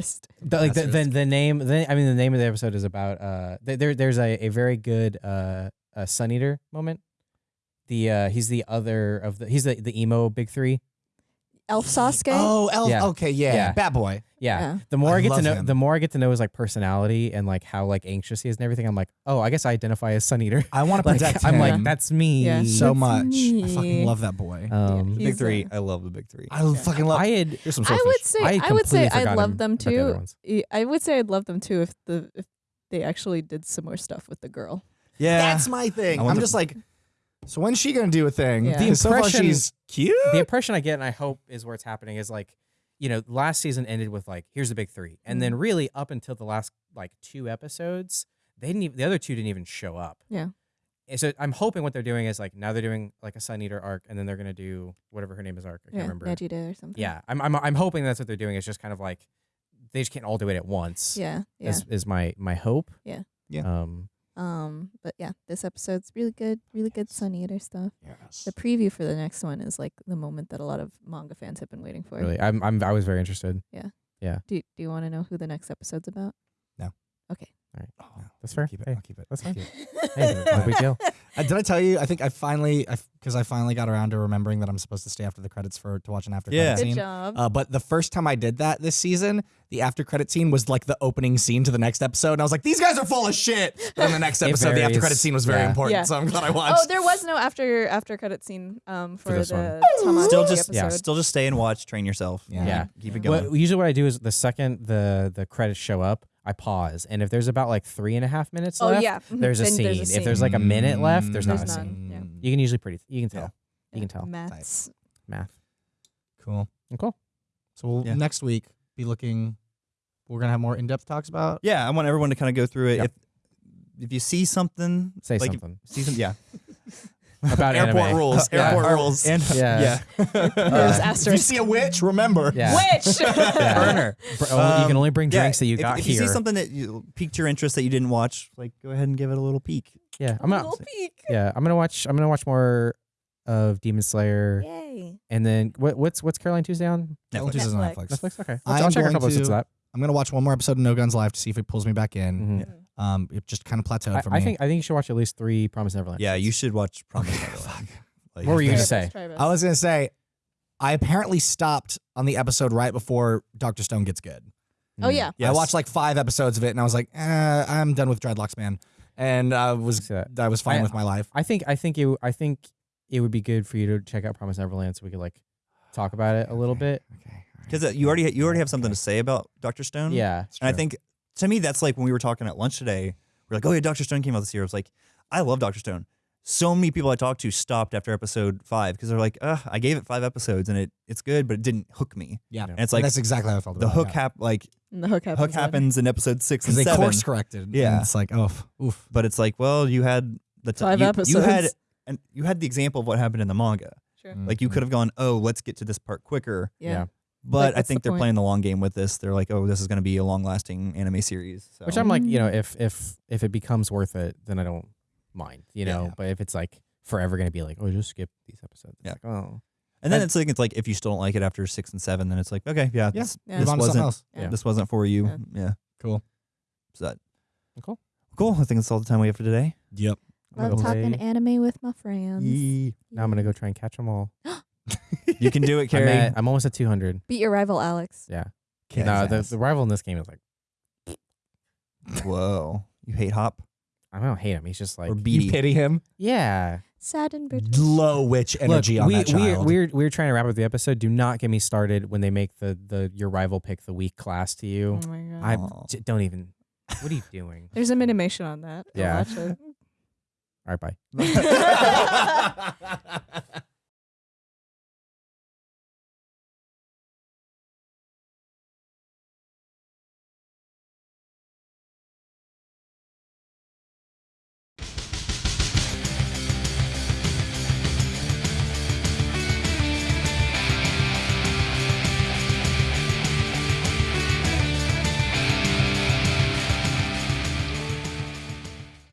the, like the, the the name the, I mean the name of the episode is about uh there there's a, a very good uh uh Sun Eater moment. The uh he's the other of the he's the the emo big 3. Elf Sasuke. Oh, Elf. Yeah. Okay, yeah. Yeah. Bad boy. Yeah. Yeah. The more I I, get to love know him. the more I get to know his like personality and like how like anxious he is and everything, I'm like, "Oh, I guess I identify as Sun Eater." I want to Like, protect I'm him like, "That's me." Yeah. so That's much. I fucking love that boy. Um Yeah. big three. I love the big three. I fucking love I had Here's some I would say I I, would say I'd love them about the other too. ones. Y- I would say I'd love them too if the if they actually did some more stuff with the girl. Yeah. That's my thing. I I'm the- just like, so when's she gonna do a thing? Yeah. The Because so far impression- she's cute. the impression I get, and I hope is where it's happening, is like, you know, last season ended with like, here's the big three, and then really up until the last like two episodes, they didn't. Even, the other two didn't even show up. Yeah. And so I'm hoping what they're doing is like now they're doing like a Sun Eater arc, and then they're gonna do whatever her name is arc. I can't Yeah, remember. Vegeta or something. Yeah, I'm, I'm I'm hoping that's what they're doing. It's just kind of like they just can't all do it at once. Yeah. Yeah. Is, is my my hope. Yeah. Yeah. Um. Um. But yeah, this episode's really good. Really good Sun Eater stuff. Yes. The preview for the next one is like the moment that a lot of manga fans have been waiting for. Really, I'm I'm I was very interested. Yeah. Yeah. Do Do you want to know who the next episode's about? No. Okay. All right. Oh, That's fair. Keep it. Hey, I'll keep it. that's I'll fine. keep it. Hey, no big deal. Uh, did I tell you? I think I finally, because I, finally got around to remembering that I'm supposed to stay after the credits for to watch an after Yeah. credit Good scene. job. Uh, but the first time I did that this season, the after credit scene was like the opening scene to the next episode, and I was like, "These guys are full of shit." But in the next episode, the after credit scene was very Yeah. important, Yeah. so I'm glad I watched. oh, there was no after after credit scene um for, this the one. Still just episode. yeah. Still just stay and watch. Train yourself. Yeah. Yeah. Keep it going. Well, usually what I do is the second the the credits show up, I pause, and if there's about like three and a half minutes Oh left, yeah. There's, a scene. there's If there's like a minute left, there's, not There's a none. scene. yeah. You can usually pretty you can tell. Yeah. You can tell. Maths. Math. cool. Cool. So we'll Yeah. next week be looking. We're gonna have more in-depth talks about. Yeah, I want everyone to kind of go through it. Yep. If if you see something, Say like, something. See some, yeah. about Airport anime. rules. Yeah. Airport Or- rules. And Yeah. yeah. There's if you see a witch, remember. Yeah. Witch. Yeah. Burner. Br- oh, you can Um, only bring yeah, drinks that you if, got if here. If you see something that you, piqued your interest that you didn't watch, like go ahead and give it a little peek. yeah, I'm gonna. Little peek. Yeah, I'm gonna watch. I'm gonna watch more of Demon Slayer, Yay. And then what, what's what's Caroline Tuesday on Netflix. Netflix. is on Netflix. Netflix. Netflix? Okay, I'll, I I'll am check a going couple episodes to- of that. I'm gonna watch one more episode of No Guns Life to see if it pulls me back in. Mhm. Um, it just kind of plateaued I, for me. I think I think you should watch at least three Promise Neverland. Yeah, you should watch Promise Okay, Neverland. Like, What were you gonna say? best, try your I was gonna say, I apparently stopped on the episode right before Doctor Stone gets good. Oh yeah. Yes. I watched like five episodes of it, and I was like, eh, I'm done with Dreadlocks, man. And I was See that. I was fine I- with my life. I think I think you I think it would be good for you to check out Promise Neverland so we could like talk about it a little bit. Okay, because uh, you already you already have something to say about Doctor Stone. Yeah. and I think to me that's like when we were talking at lunch today. We're like, oh yeah, Doctor Stone came out this year. I was like, I love Doctor Stone. So many people I talked to stopped after episode five because they're like, uh, I gave it five episodes and it it's good, but it didn't hook me. Yeah, And And it's And like that's exactly how I felt. the about hook hap like And the hook happens. hook happens in episode six because and they seven. course corrected. Yeah. and it's like, oh, oof. but it's like, well, you had the t- Five you, episodes. You had and you had the example of what happened in the manga. Sure. Like you could have gone, oh, let's get to this part quicker. Yeah. Yeah. But Like, I think the they're point? playing the long game with this. They're like, oh, this is going to be a long lasting anime series. So. Which I'm like, you know, Mm. if if if it becomes worth it, then I don't mind, you know. yeah. But if it's like forever gonna be like, oh, just skip these episodes. It's Yeah. like, oh. and then I- it's like it's like if you still don't like it after six and seven, then it's like okay, yeah, Yeah. this, Yeah. This on to something wasn't. Yeah. this wasn't for you. Yeah. Yeah, Cool. So that Cool. cool. I think that's all the time we have for today. Yep. I'm Love go talking play- anime with my friends. Yee. Now I'm gonna go try and catch them all. You can do it, I'm, Carrie. at, I'm almost at 200. Beat your rival Alex. Yeah. Kick no, his the, ass. the rival in this game is like, Whoa, you hate Hop I don't hate him. He's just like, or You Bede? pity him. yeah. Sad and bitter. Low witch energy Look, on we, that we, child. we're we're trying to wrap up the episode. Do not get me started when they make the the your rival pick the weak class to you. Oh my god. I Aw. j- don't even. What are you doing? There's a minimation on that. I'll Yeah. watch it. All right, bye.